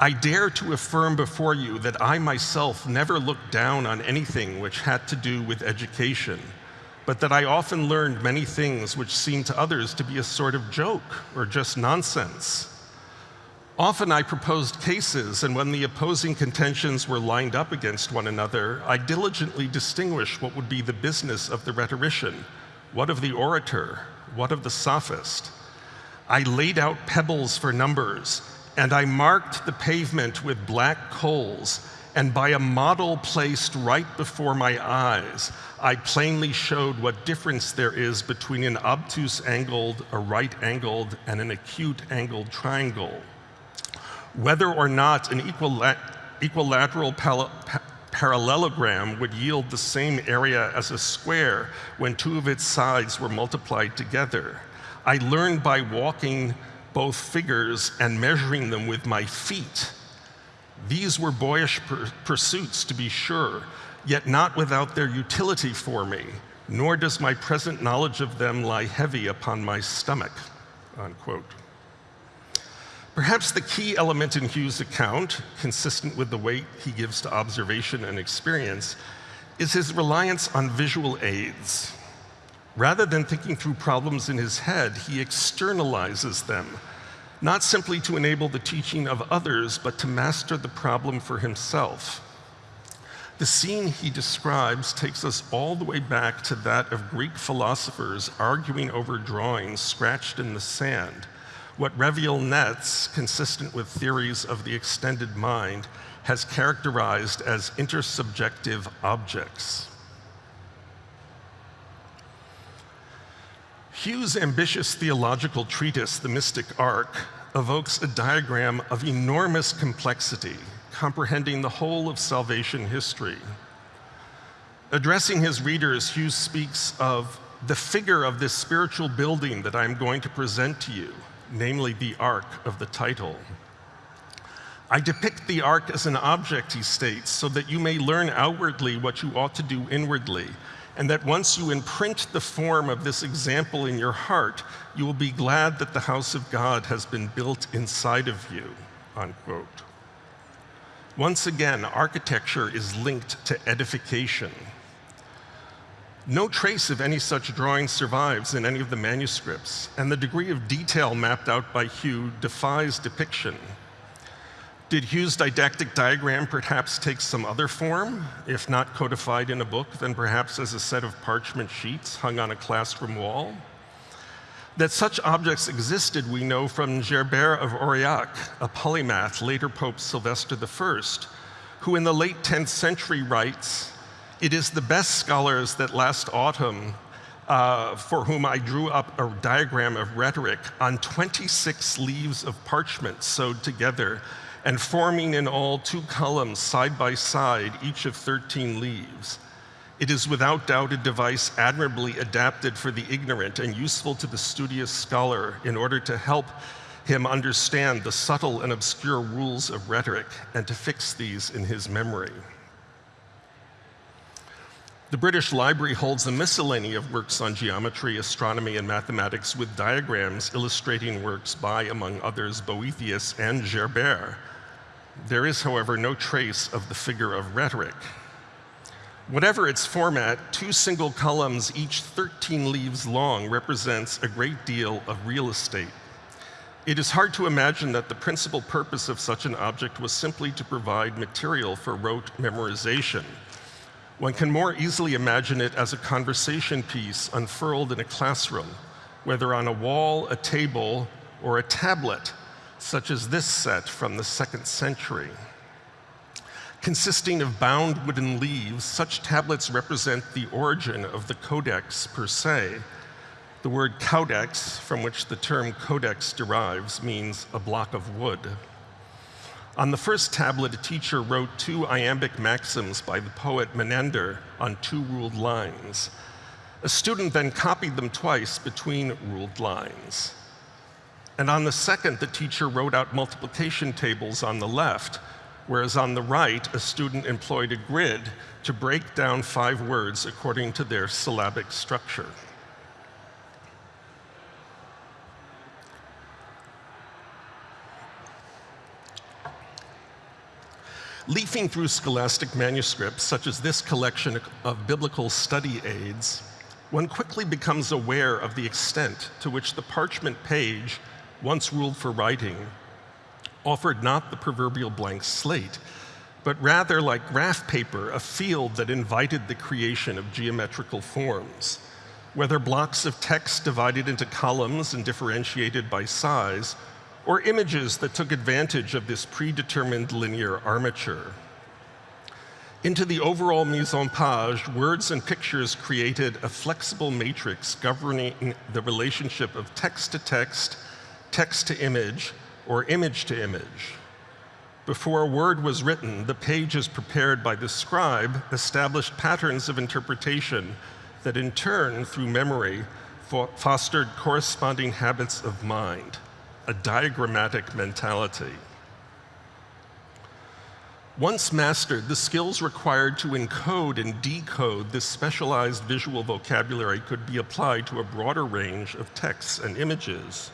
I dare to affirm before you that I myself never looked down on anything which had to do with education, but that I often learned many things which seemed to others to be a sort of joke or just nonsense. Often I proposed cases, and when the opposing contentions were lined up against one another, I diligently distinguished what would be the business of the rhetorician what of the orator? What of the sophist? I laid out pebbles for numbers, and I marked the pavement with black coals, and by a model placed right before my eyes, I plainly showed what difference there is between an obtuse angled, a right angled, and an acute angled triangle. Whether or not an equilateral parallelogram would yield the same area as a square when two of its sides were multiplied together. I learned by walking both figures and measuring them with my feet. These were boyish pursuits, to be sure, yet not without their utility for me, nor does my present knowledge of them lie heavy upon my stomach, unquote. Perhaps the key element in Hugh's account, consistent with the weight he gives to observation and experience, is his reliance on visual aids. Rather than thinking through problems in his head, he externalizes them, not simply to enable the teaching of others, but to master the problem for himself. The scene he describes takes us all the way back to that of Greek philosophers arguing over drawings scratched in the sand, what Reviel Netz, consistent with theories of the extended mind, has characterized as intersubjective objects. Hugh's ambitious theological treatise, The Mystic Ark, evokes a diagram of enormous complexity, comprehending the whole of salvation history. Addressing his readers, Hughes speaks of the figure of this spiritual building that I'm going to present to you, namely the ark of the title. I depict the ark as an object, he states, so that you may learn outwardly what you ought to do inwardly, and that once you imprint the form of this example in your heart, you will be glad that the house of God has been built inside of you, unquote. Once again, architecture is linked to edification. No trace of any such drawing survives in any of the manuscripts, and the degree of detail mapped out by Hugh defies depiction. Did Hugh's didactic diagram perhaps take some other form? If not codified in a book, then perhaps as a set of parchment sheets hung on a classroom wall? That such objects existed, we know from Gerbert of Aurillac, a polymath, later Pope Sylvester I, who in the late 10th century writes, It is the best scholars that last autumn uh, for whom I drew up a diagram of rhetoric on 26 leaves of parchment sewed together and forming in all two columns side by side, each of 13 leaves. It is without doubt a device admirably adapted for the ignorant and useful to the studious scholar in order to help him understand the subtle and obscure rules of rhetoric and to fix these in his memory. The British Library holds a miscellany of works on geometry, astronomy, and mathematics with diagrams illustrating works by, among others, Boethius and Gerbert. There is, however, no trace of the figure of rhetoric. Whatever its format, two single columns, each 13 leaves long, represents a great deal of real estate. It is hard to imagine that the principal purpose of such an object was simply to provide material for rote memorization. One can more easily imagine it as a conversation piece unfurled in a classroom, whether on a wall, a table, or a tablet such as this set from the second century. Consisting of bound wooden leaves, such tablets represent the origin of the caudex per se. The word codex, from which the term codex derives, means a block of wood. On the first tablet, a teacher wrote two iambic maxims by the poet Menander on two ruled lines. A student then copied them twice between ruled lines. And on the second, the teacher wrote out multiplication tables on the left, whereas on the right, a student employed a grid to break down five words according to their syllabic structure. Leafing through scholastic manuscripts, such as this collection of biblical study aids, one quickly becomes aware of the extent to which the parchment page once ruled for writing, offered not the proverbial blank slate, but rather like graph paper, a field that invited the creation of geometrical forms. Whether blocks of text divided into columns and differentiated by size, or images that took advantage of this predetermined linear armature. Into the overall mise en page, words and pictures created a flexible matrix governing the relationship of text to text text to image, or image to image. Before a word was written, the pages prepared by the scribe established patterns of interpretation that in turn, through memory, fostered corresponding habits of mind, a diagrammatic mentality. Once mastered, the skills required to encode and decode this specialized visual vocabulary could be applied to a broader range of texts and images.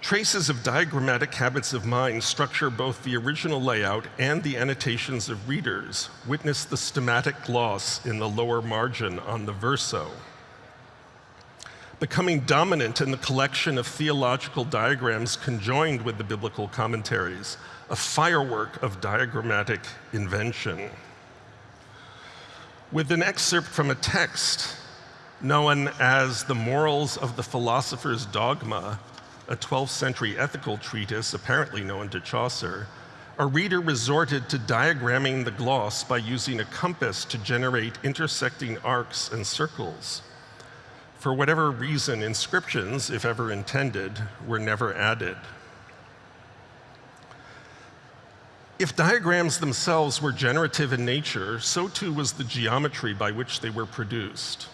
Traces of diagrammatic habits of mind structure both the original layout and the annotations of readers. Witness the stemmatic gloss in the lower margin on the verso. Becoming dominant in the collection of theological diagrams conjoined with the biblical commentaries, a firework of diagrammatic invention. with an excerpt from a text known as The Morals of the Philosopher's Dogma, a 12th century ethical treatise apparently known to Chaucer, a reader resorted to diagramming the gloss by using a compass to generate intersecting arcs and circles. For whatever reason, inscriptions, if ever intended, were never added. If diagrams themselves were generative in nature, so too was the geometry by which they were produced.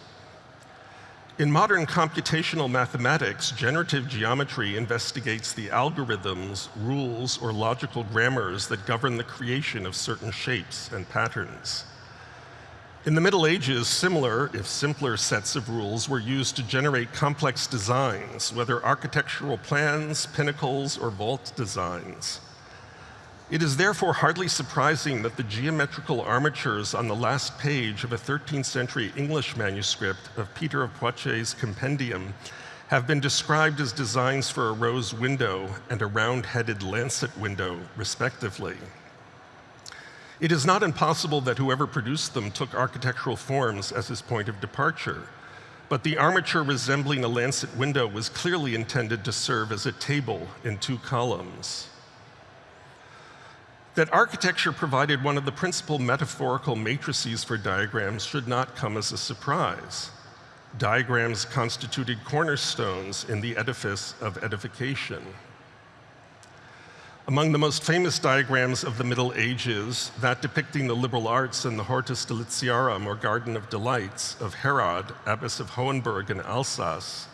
In modern computational mathematics, generative geometry investigates the algorithms, rules, or logical grammars that govern the creation of certain shapes and patterns. In the Middle Ages, similar, if simpler, sets of rules were used to generate complex designs, whether architectural plans, pinnacles, or vault designs. It is therefore hardly surprising that the geometrical armatures on the last page of a 13th century English manuscript of Peter of Poitiers' compendium have been described as designs for a rose window and a round-headed lancet window, respectively. It is not impossible that whoever produced them took architectural forms as his point of departure, but the armature resembling a lancet window was clearly intended to serve as a table in two columns. That architecture provided one of the principal metaphorical matrices for diagrams should not come as a surprise. Diagrams constituted cornerstones in the edifice of edification. Among the most famous diagrams of the Middle Ages, that depicting the liberal arts and the Hortus Deliciarum, or Garden of Delights, of Herrad, Abbess of Hohenberg in Alsace,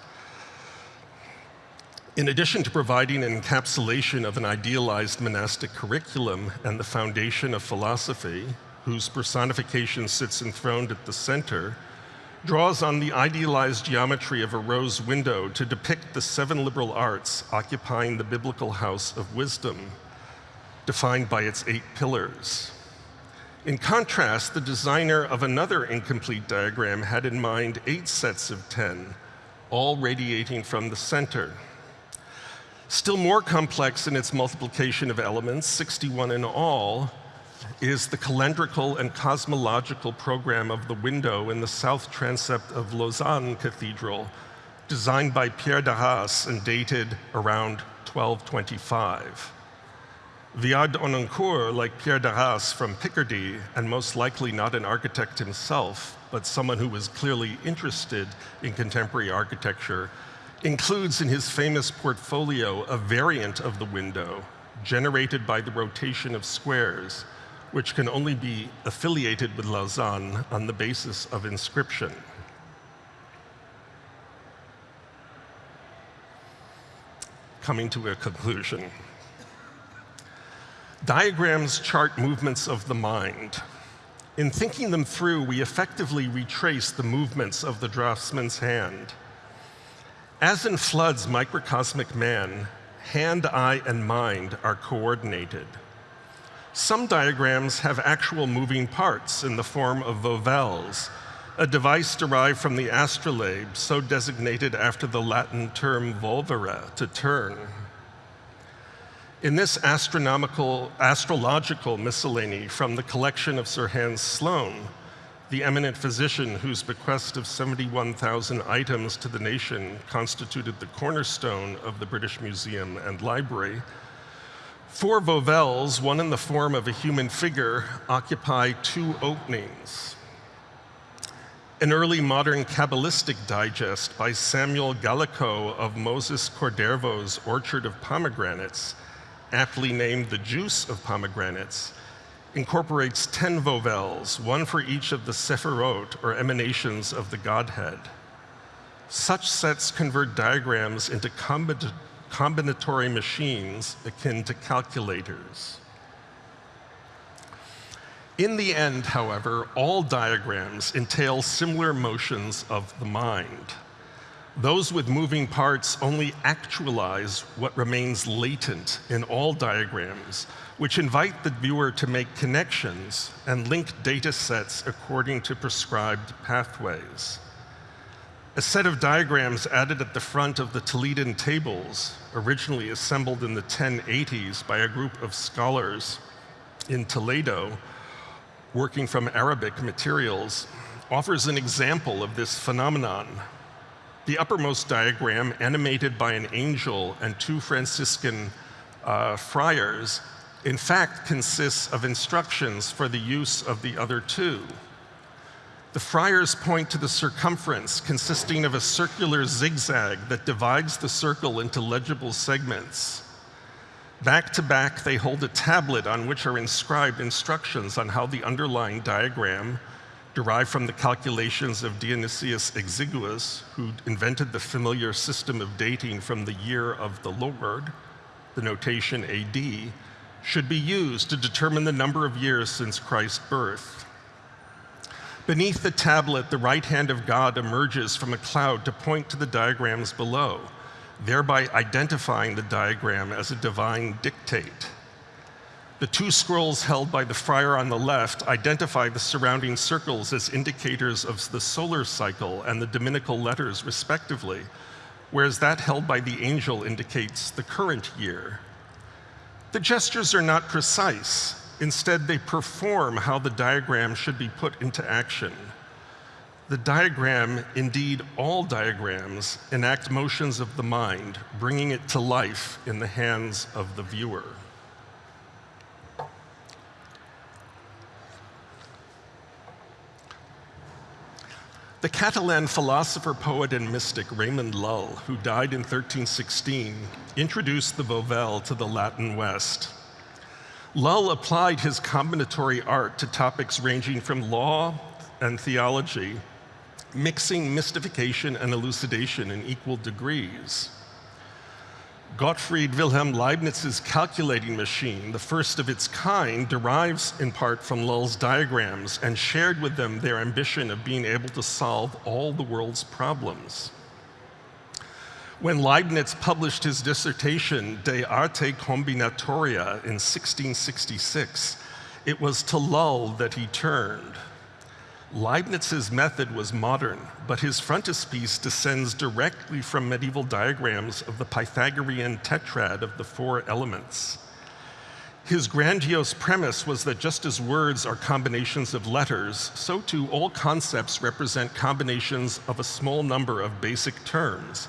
in addition to providing an encapsulation of an idealized monastic curriculum and the foundation of philosophy, whose personification sits enthroned at the center, draws on the idealized geometry of a rose window to depict the seven liberal arts occupying the biblical house of wisdom, defined by its eight pillars. In contrast, the designer of another incomplete diagram had in mind eight sets of 10, all radiating from the center. Still more complex in its multiplication of elements, 61 in all, is the calendrical and cosmological program of the window in the south transept of Lausanne Cathedral, designed by Pierre d'Arras and dated around 1225. Villard de Honnecourt, like Pierre d'Arras from Picardy, and most likely not an architect himself, but someone who was clearly interested in contemporary architecture, includes in his famous portfolio a variant of the window generated by the rotation of squares, which can only be affiliated with Lausanne on the basis of inscription. Coming to a conclusion. Diagrams chart movements of the mind. In thinking them through, we effectively retrace the movements of the draftsman's hand. As in Fludd's microcosmic man, hand, eye, and mind are coordinated. Some diagrams have actual moving parts in the form of volvelles, a device derived from the astrolabe, so designated after the Latin term volvere, to turn. In this astronomical, astrological miscellany from the collection of Sir Hans Sloane, the eminent physician whose bequest of 71,000 items to the nation constituted the cornerstone of the British Museum and Library, four volvelles, one in the form of a human figure, occupy two openings. An early modern Kabbalistic digest by Samuel Gallico of Moses Cordovero's Orchard of Pomegranates, aptly named The Juice of Pomegranates, incorporates 10 volvelles, one for each of the sephirot, or emanations of the Godhead. Such sets convert diagrams into combinatory machines akin to calculators. In the end, however, all diagrams entail similar motions of the mind. Those with moving parts only actualize what remains latent in all diagrams, which invite the viewer to make connections and link data sets according to prescribed pathways. A set of diagrams added at the front of the Toledan tables, originally assembled in the 1080s by a group of scholars in Toledo, working from Arabic materials, offers an example of this phenomenon. The uppermost diagram, animated by an angel and two Franciscan uh, friars, in fact consists of instructions for the use of the other two. The friars point to the circumference consisting of a circular zigzag that divides the circle into legible segments. Back to back, they hold a tablet on which are inscribed instructions on how the underlying diagram, derived from the calculations of Dionysius Exiguus, who invented the familiar system of dating from the year of the Lord, the notation AD, should be used to determine the number of years since Christ's birth. Beneath the tablet, the right hand of God emerges from a cloud to point to the diagrams below, thereby identifying the diagram as a divine dictate. The two scrolls held by the friar on the left identify the surrounding circles as indicators of the solar cycle and the Dominical letters, respectively, whereas that held by the angel indicates the current year. The gestures are not precise, Instead, they perform how the diagram should be put into action. The diagram, indeed all diagrams, enact motions of the mind, bringing it to life in the hands of the viewer. The Catalan philosopher, poet, and mystic Raymond Lull, who died in 1316, introduced the volvelle to the Latin West. Lull applied his combinatory art to topics ranging from law and theology, mixing mystification and elucidation in equal degrees. Gottfried Wilhelm Leibniz's calculating machine, the first of its kind, derives in part from Lull's diagrams and shared with them their ambition of being able to solve all the world's problems. When Leibniz published his dissertation De Arte Combinatoria in 1666, it was to Lull that he turned. Leibniz's method was modern, but his frontispiece descends directly from medieval diagrams of the Pythagorean tetrad of the four elements. His grandiose premise was that just as words are combinations of letters, so too all concepts represent combinations of a small number of basic terms,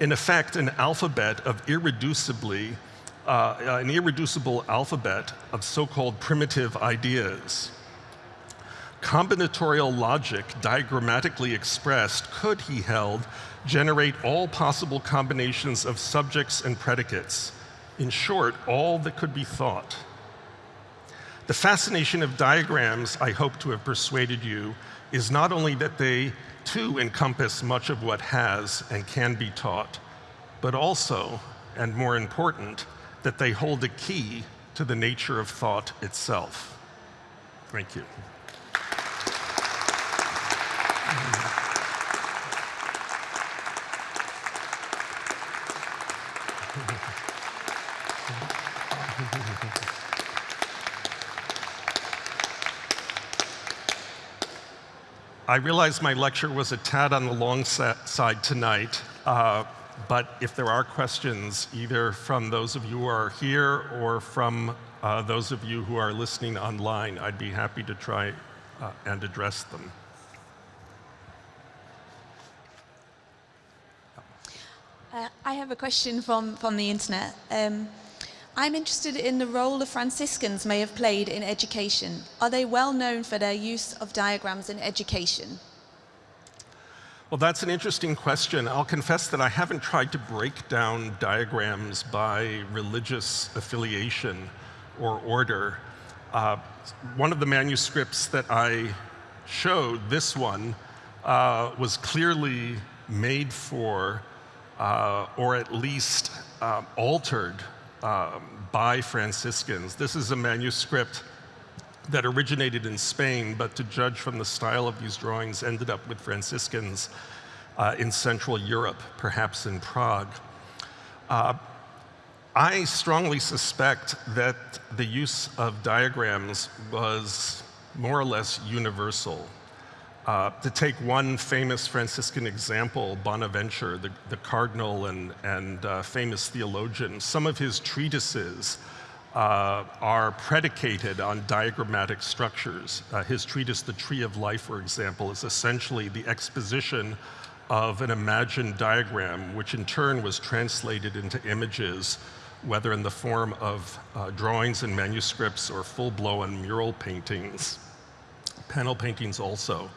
in effect, an alphabet of irreducibly, uh, an irreducible alphabet of so-called primitive ideas. Combinatorial logic, diagrammatically expressed, could, he held, generate all possible combinations of subjects and predicates. In short, all that could be thought. The fascination of diagrams, I hope to have persuaded you, is not only that they too encompass much of what has and can be taught, but also, and more important, that they hold a key to the nature of thought itself. Thank you. I realize my lecture was a tad on the long side tonight, uh, but if there are questions, either from those of you who are here or from uh, those of you who are listening online, I'd be happy to try uh, and address them. Uh, I have a question from, from the internet. Um, I'm interested in the role the Franciscans may have played in education. Are they well known for their use of diagrams in education? Well, that's an interesting question. I'll confess that I haven't tried to break down diagrams by religious affiliation or order. Uh, one of the manuscripts that I showed, this one, uh, was clearly made for, uh, or at least uh, altered um, by Franciscans. This is a manuscript that originated in Spain, but to judge from the style of these drawings, ended up with Franciscans uh, in Central Europe, perhaps in Prague. Uh, I strongly suspect that the use of diagrams was more or less universal. Uh, to take one famous Franciscan example, Bonaventure, the, the cardinal and, and uh, famous theologian, some of his treatises uh, are predicated on diagrammatic structures. Uh, his treatise, The Tree of Life, for example, is essentially the exposition of an imagined diagram, which in turn was translated into images, whether in the form of uh, drawings and manuscripts or full-blown mural paintings, panel paintings also.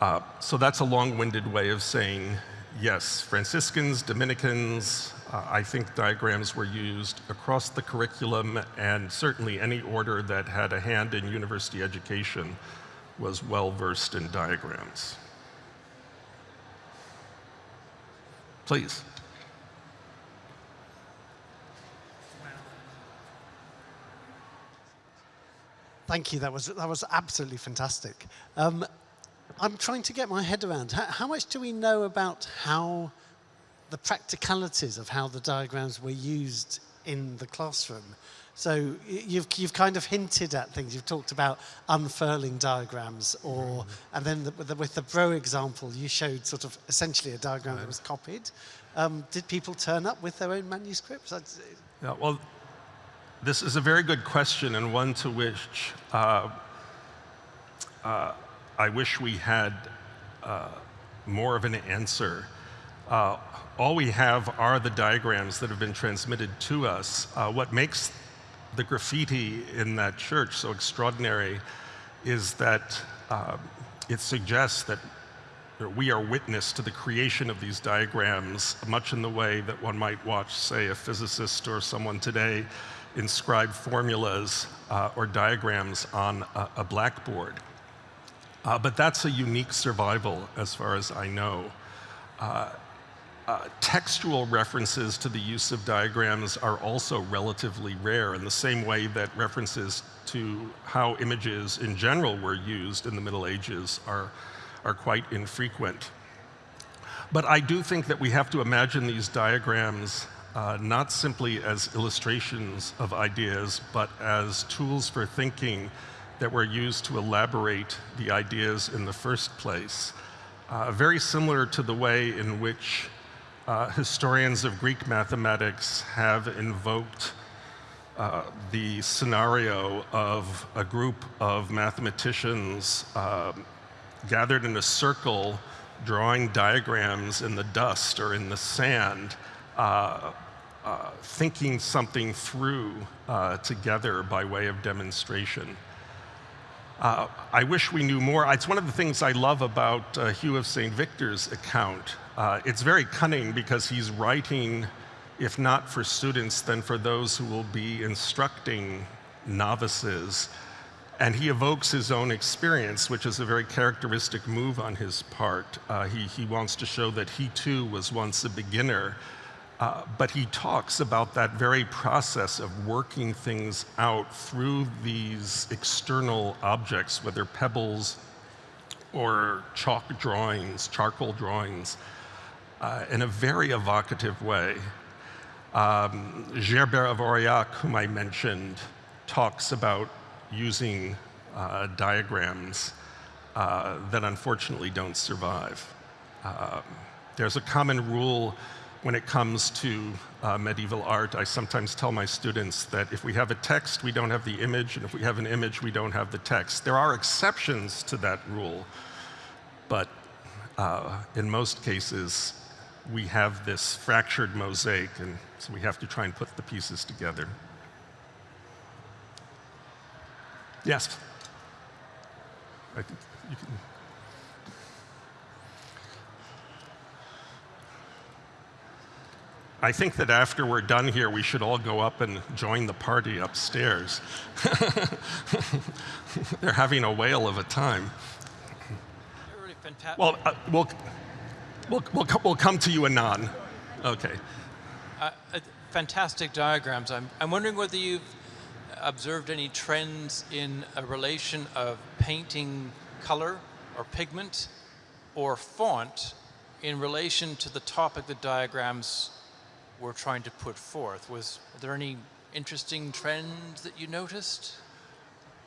Uh, so that's a long-winded way of saying, yes, Franciscans, Dominicans, uh, I think diagrams were used across the curriculum and certainly any order that had a hand in university education was well versed in diagrams. Please. Thank you. That was that was absolutely fantastic. Um, I'm trying to get my head around how, how, much do we know about how the practicalities of how the diagrams were used in the classroom. So you've, you've kind of hinted at things. You've talked about unfurling diagrams or, mm -hmm. and then the, with, the, with the Bro example, you showed sort of essentially a diagram that was copied. Um, did people turn up with their own manuscripts? Yeah, well, this is a very good question and one to which uh, uh, I wish we had uh, more of an answer. Uh, all we have are the diagrams that have been transmitted to us. Uh, what makes the graffiti in that church so extraordinary is that uh, it suggests that we are witness to the creation of these diagrams, much in the way that one might watch, say, a physicist or someone today inscribe formulas uh, or diagrams on a, a blackboard. Uh, but that's a unique survival, as far as I know. Uh, uh, textual references to the use of diagrams are also relatively rare in the same way that references to how images in general were used in the Middle Ages are, are quite infrequent. But I do think that we have to imagine these diagrams uh, not simply as illustrations of ideas, but as tools for thinking that were used to elaborate the ideas in the first place. Uh, very similar to the way in which uh, historians of Greek mathematics have invoked uh, the scenario of a group of mathematicians uh, gathered in a circle drawing diagrams in the dust or in the sand, uh, uh, thinking something through uh, together by way of demonstration. Uh, I wish we knew more. It's one of the things I love about uh, Hugh of St. Victor's account. Uh, it's very cunning because he's writing, if not for students, then for those who will be instructing novices. And he evokes his own experience, which is a very characteristic move on his part. Uh, he, he wants to show that he too was once a beginner uh, but he talks about that very process of working things out through these external objects, whether pebbles or chalk drawings, charcoal drawings, uh, in a very evocative way. Um, Gerbert of Aurillac, whom I mentioned, talks about using uh, diagrams uh, that unfortunately don't survive. Um, there's a common rule when it comes to uh, medieval art, I sometimes tell my students that if we have a text, we don't have the image, and if we have an image, we don't have the text. There are exceptions to that rule, but uh, in most cases, we have this fractured mosaic, and so we have to try and put the pieces together. Yes? I think you can. I think that after we're done here, we should all go up and join the party upstairs. [laughs] They're having a whale of a time. Well, uh, we'll, we'll, we'll, we'll come to you anon. Okay. Uh, uh, fantastic diagrams. I'm, I'm wondering whether you've observed any trends in a relation of painting color or pigment or font in relation to the topic the diagrams we're trying to put forth. Was there any interesting trends that you noticed?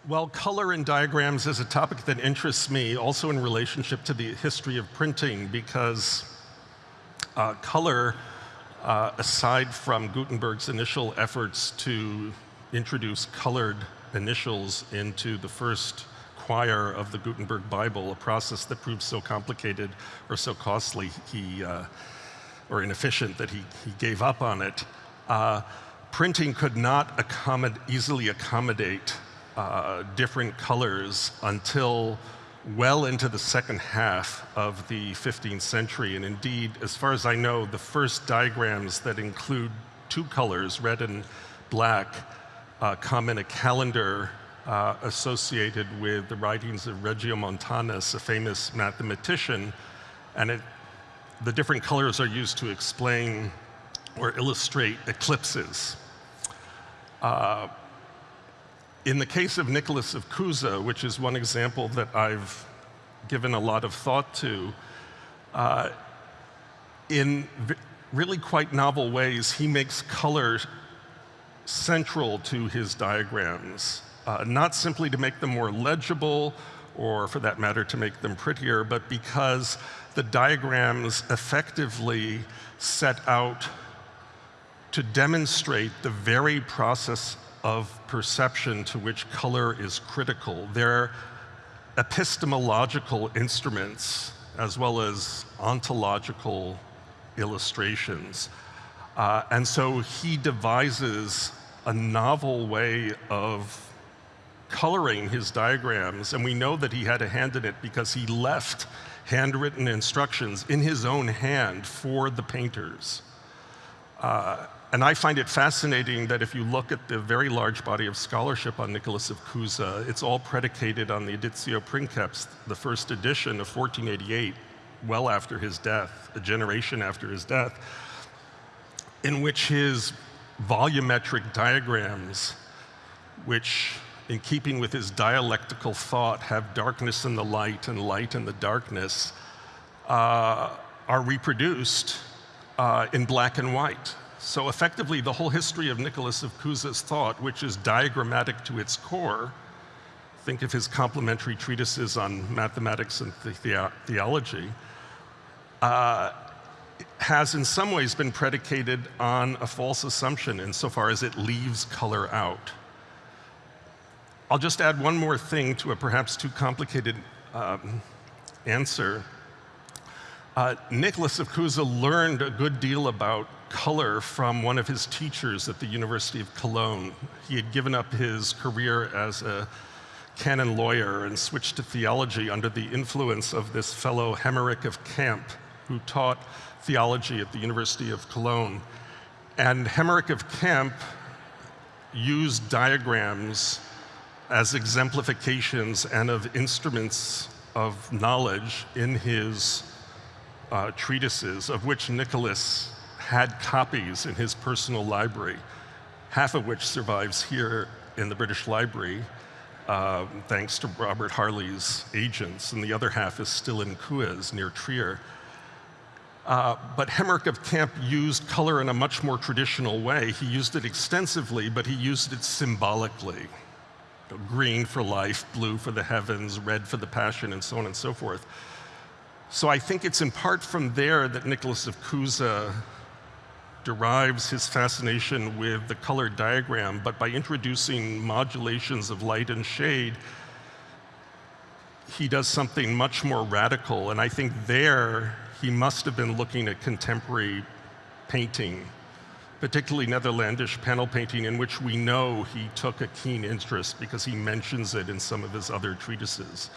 Well, color in diagrams is a topic that interests me, also in relationship to the history of printing, because uh, color, uh, aside from Gutenberg's initial efforts to introduce colored initials into the first quire of the Gutenberg Bible, a process that proved so complicated or so costly he, uh, or inefficient that he, he gave up on it. Uh, printing could not accommod easily accommodate uh, different colors until well into the second half of the 15th century. And indeed, as far as I know, the first diagrams that include two colors, red and black, uh, come in a calendar uh, associated with the writings of Regiomontanus, a famous mathematician, and it, the different colors are used to explain or illustrate eclipses. Uh, in the case of Nicholas of Cusa, which is one example that I've given a lot of thought to, uh, in really quite novel ways, he makes color central to his diagrams uh, not simply to make them more legible or for that matter to make them prettier, but because the diagrams effectively set out to demonstrate the very process of perception to which color is critical. They're epistemological instruments as well as ontological illustrations. Uh, and so he devises a novel way of coloring his diagrams, and we know that he had a hand in it because he left handwritten instructions in his own hand for the painters. Uh, and I find it fascinating that if you look at the very large body of scholarship on Nicholas of Cusa, it's all predicated on the Editio Princeps, the first edition of 1488, well after his death, a generation after his death, in which his volumetric diagrams, which in keeping with his dialectical thought, have darkness in the light and light in the darkness, uh, are reproduced uh, in black and white. So effectively, the whole history of Nicholas of Cusa's thought, which is diagrammatic to its core, think of his complementary treatises on mathematics and the theology, uh, has in some ways been predicated on a false assumption insofar as it leaves color out. I'll just add one more thing to a perhaps too complicated um, answer. Uh, Nicholas of Cusa learned a good deal about color from one of his teachers at the University of Cologne. He had given up his career as a canon lawyer and switched to theology under the influence of this fellow Heymeric of Camp, who taught theology at the University of Cologne. And Heymeric of Camp used diagrams as exemplifications and of instruments of knowledge in his uh, treatises, of which Nicholas had copies in his personal library, half of which survives here in the British Library, uh, thanks to Robert Harley's agents, and the other half is still in Cues near Trier. Uh, but Heymeric of Camp used color in a much more traditional way. He used it extensively, but he used it symbolically green for life, blue for the heavens, red for the passion, and so on and so forth. So I think it's in part from there that Nicholas of Cusa derives his fascination with the color diagram, but by introducing modulations of light and shade, he does something much more radical. And I think there he must have been looking at contemporary painting particularly Netherlandish panel painting, in which we know he took a keen interest because he mentions it in some of his other treatises.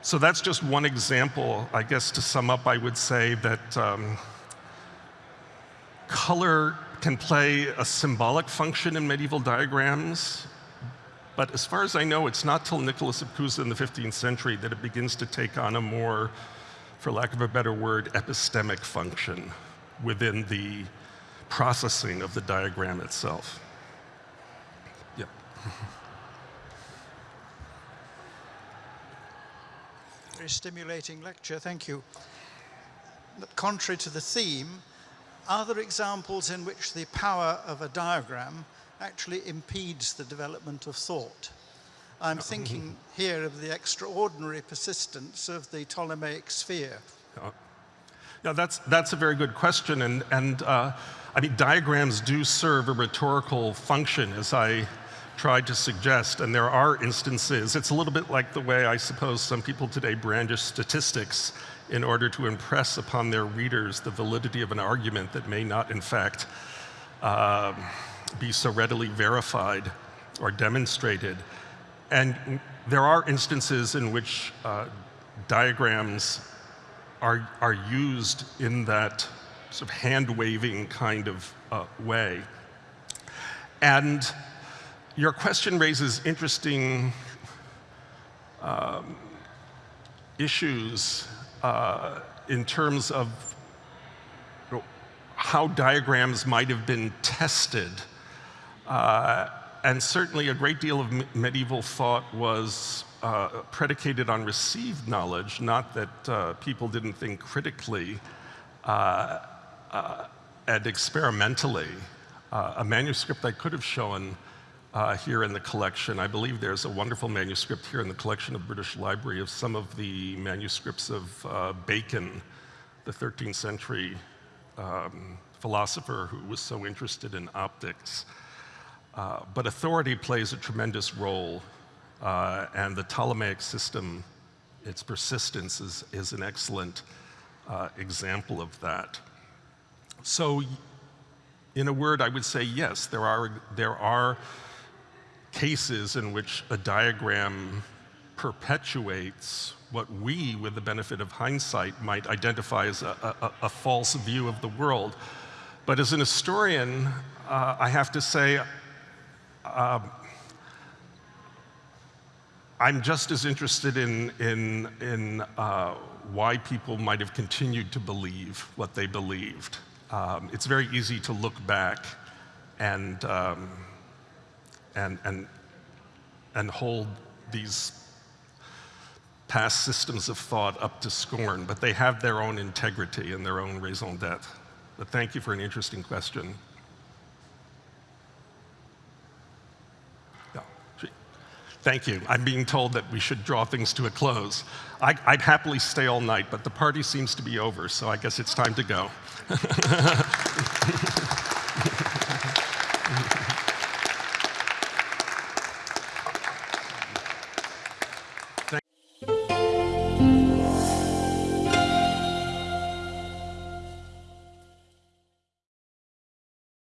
So that's just one example. I guess to sum up, I would say that um, color can play a symbolic function in medieval diagrams, but as far as I know, it's not till Nicholas of Cusa in the 15th century that it begins to take on a more, for lack of a better word, epistemic function within the processing of the diagram itself. Yep. [laughs] Very stimulating lecture, thank you. But contrary to the theme, are there examples in which the power of a diagram actually impedes the development of thought? I'm [laughs] thinking here of the extraordinary persistence of the Ptolemaic sphere. Uh, Yeah, that's, that's a very good question. And, and uh, I mean, diagrams do serve a rhetorical function, as I tried to suggest. And there are instances, it's a little bit like the way I suppose some people today brandish statistics in order to impress upon their readers the validity of an argument that may not, in fact, uh, be so readily verified or demonstrated. And there are instances in which uh, diagrams are, are used in that sort of hand-waving kind of uh, way. And your question raises interesting um, issues uh, in terms of you know, how diagrams might have been tested. Uh, and certainly a great deal of medieval thought was uh, predicated on received knowledge, not that uh, people didn't think critically uh, uh and experimentally. A manuscript I could have shown here in the collection, I believe there's a wonderful manuscript here in the collection of British Library of some of the manuscripts of Bacon, the 13th century um, philosopher who was so interested in optics. Uh, but authority plays a tremendous role, uh, and the Ptolemaic system, its persistence is, is an excellent uh, example of that. So, in a word, I would say yes, there are, there are cases in which a diagram perpetuates what we, with the benefit of hindsight, might identify as a, a, a false view of the world. But as an historian, uh, I have to say, um, I'm just as interested in, in, in uh, why people might have continued to believe what they believed. Um, it's very easy to look back and, um, and, and, and hold these past systems of thought up to scorn, but they have their own integrity and their own raison d'etre. But thank you for an interesting question. Thank you. I'm being told that we should draw things to a close. I, would happily stay all night, but the party seems to be over, so I guess it's time to go. [laughs]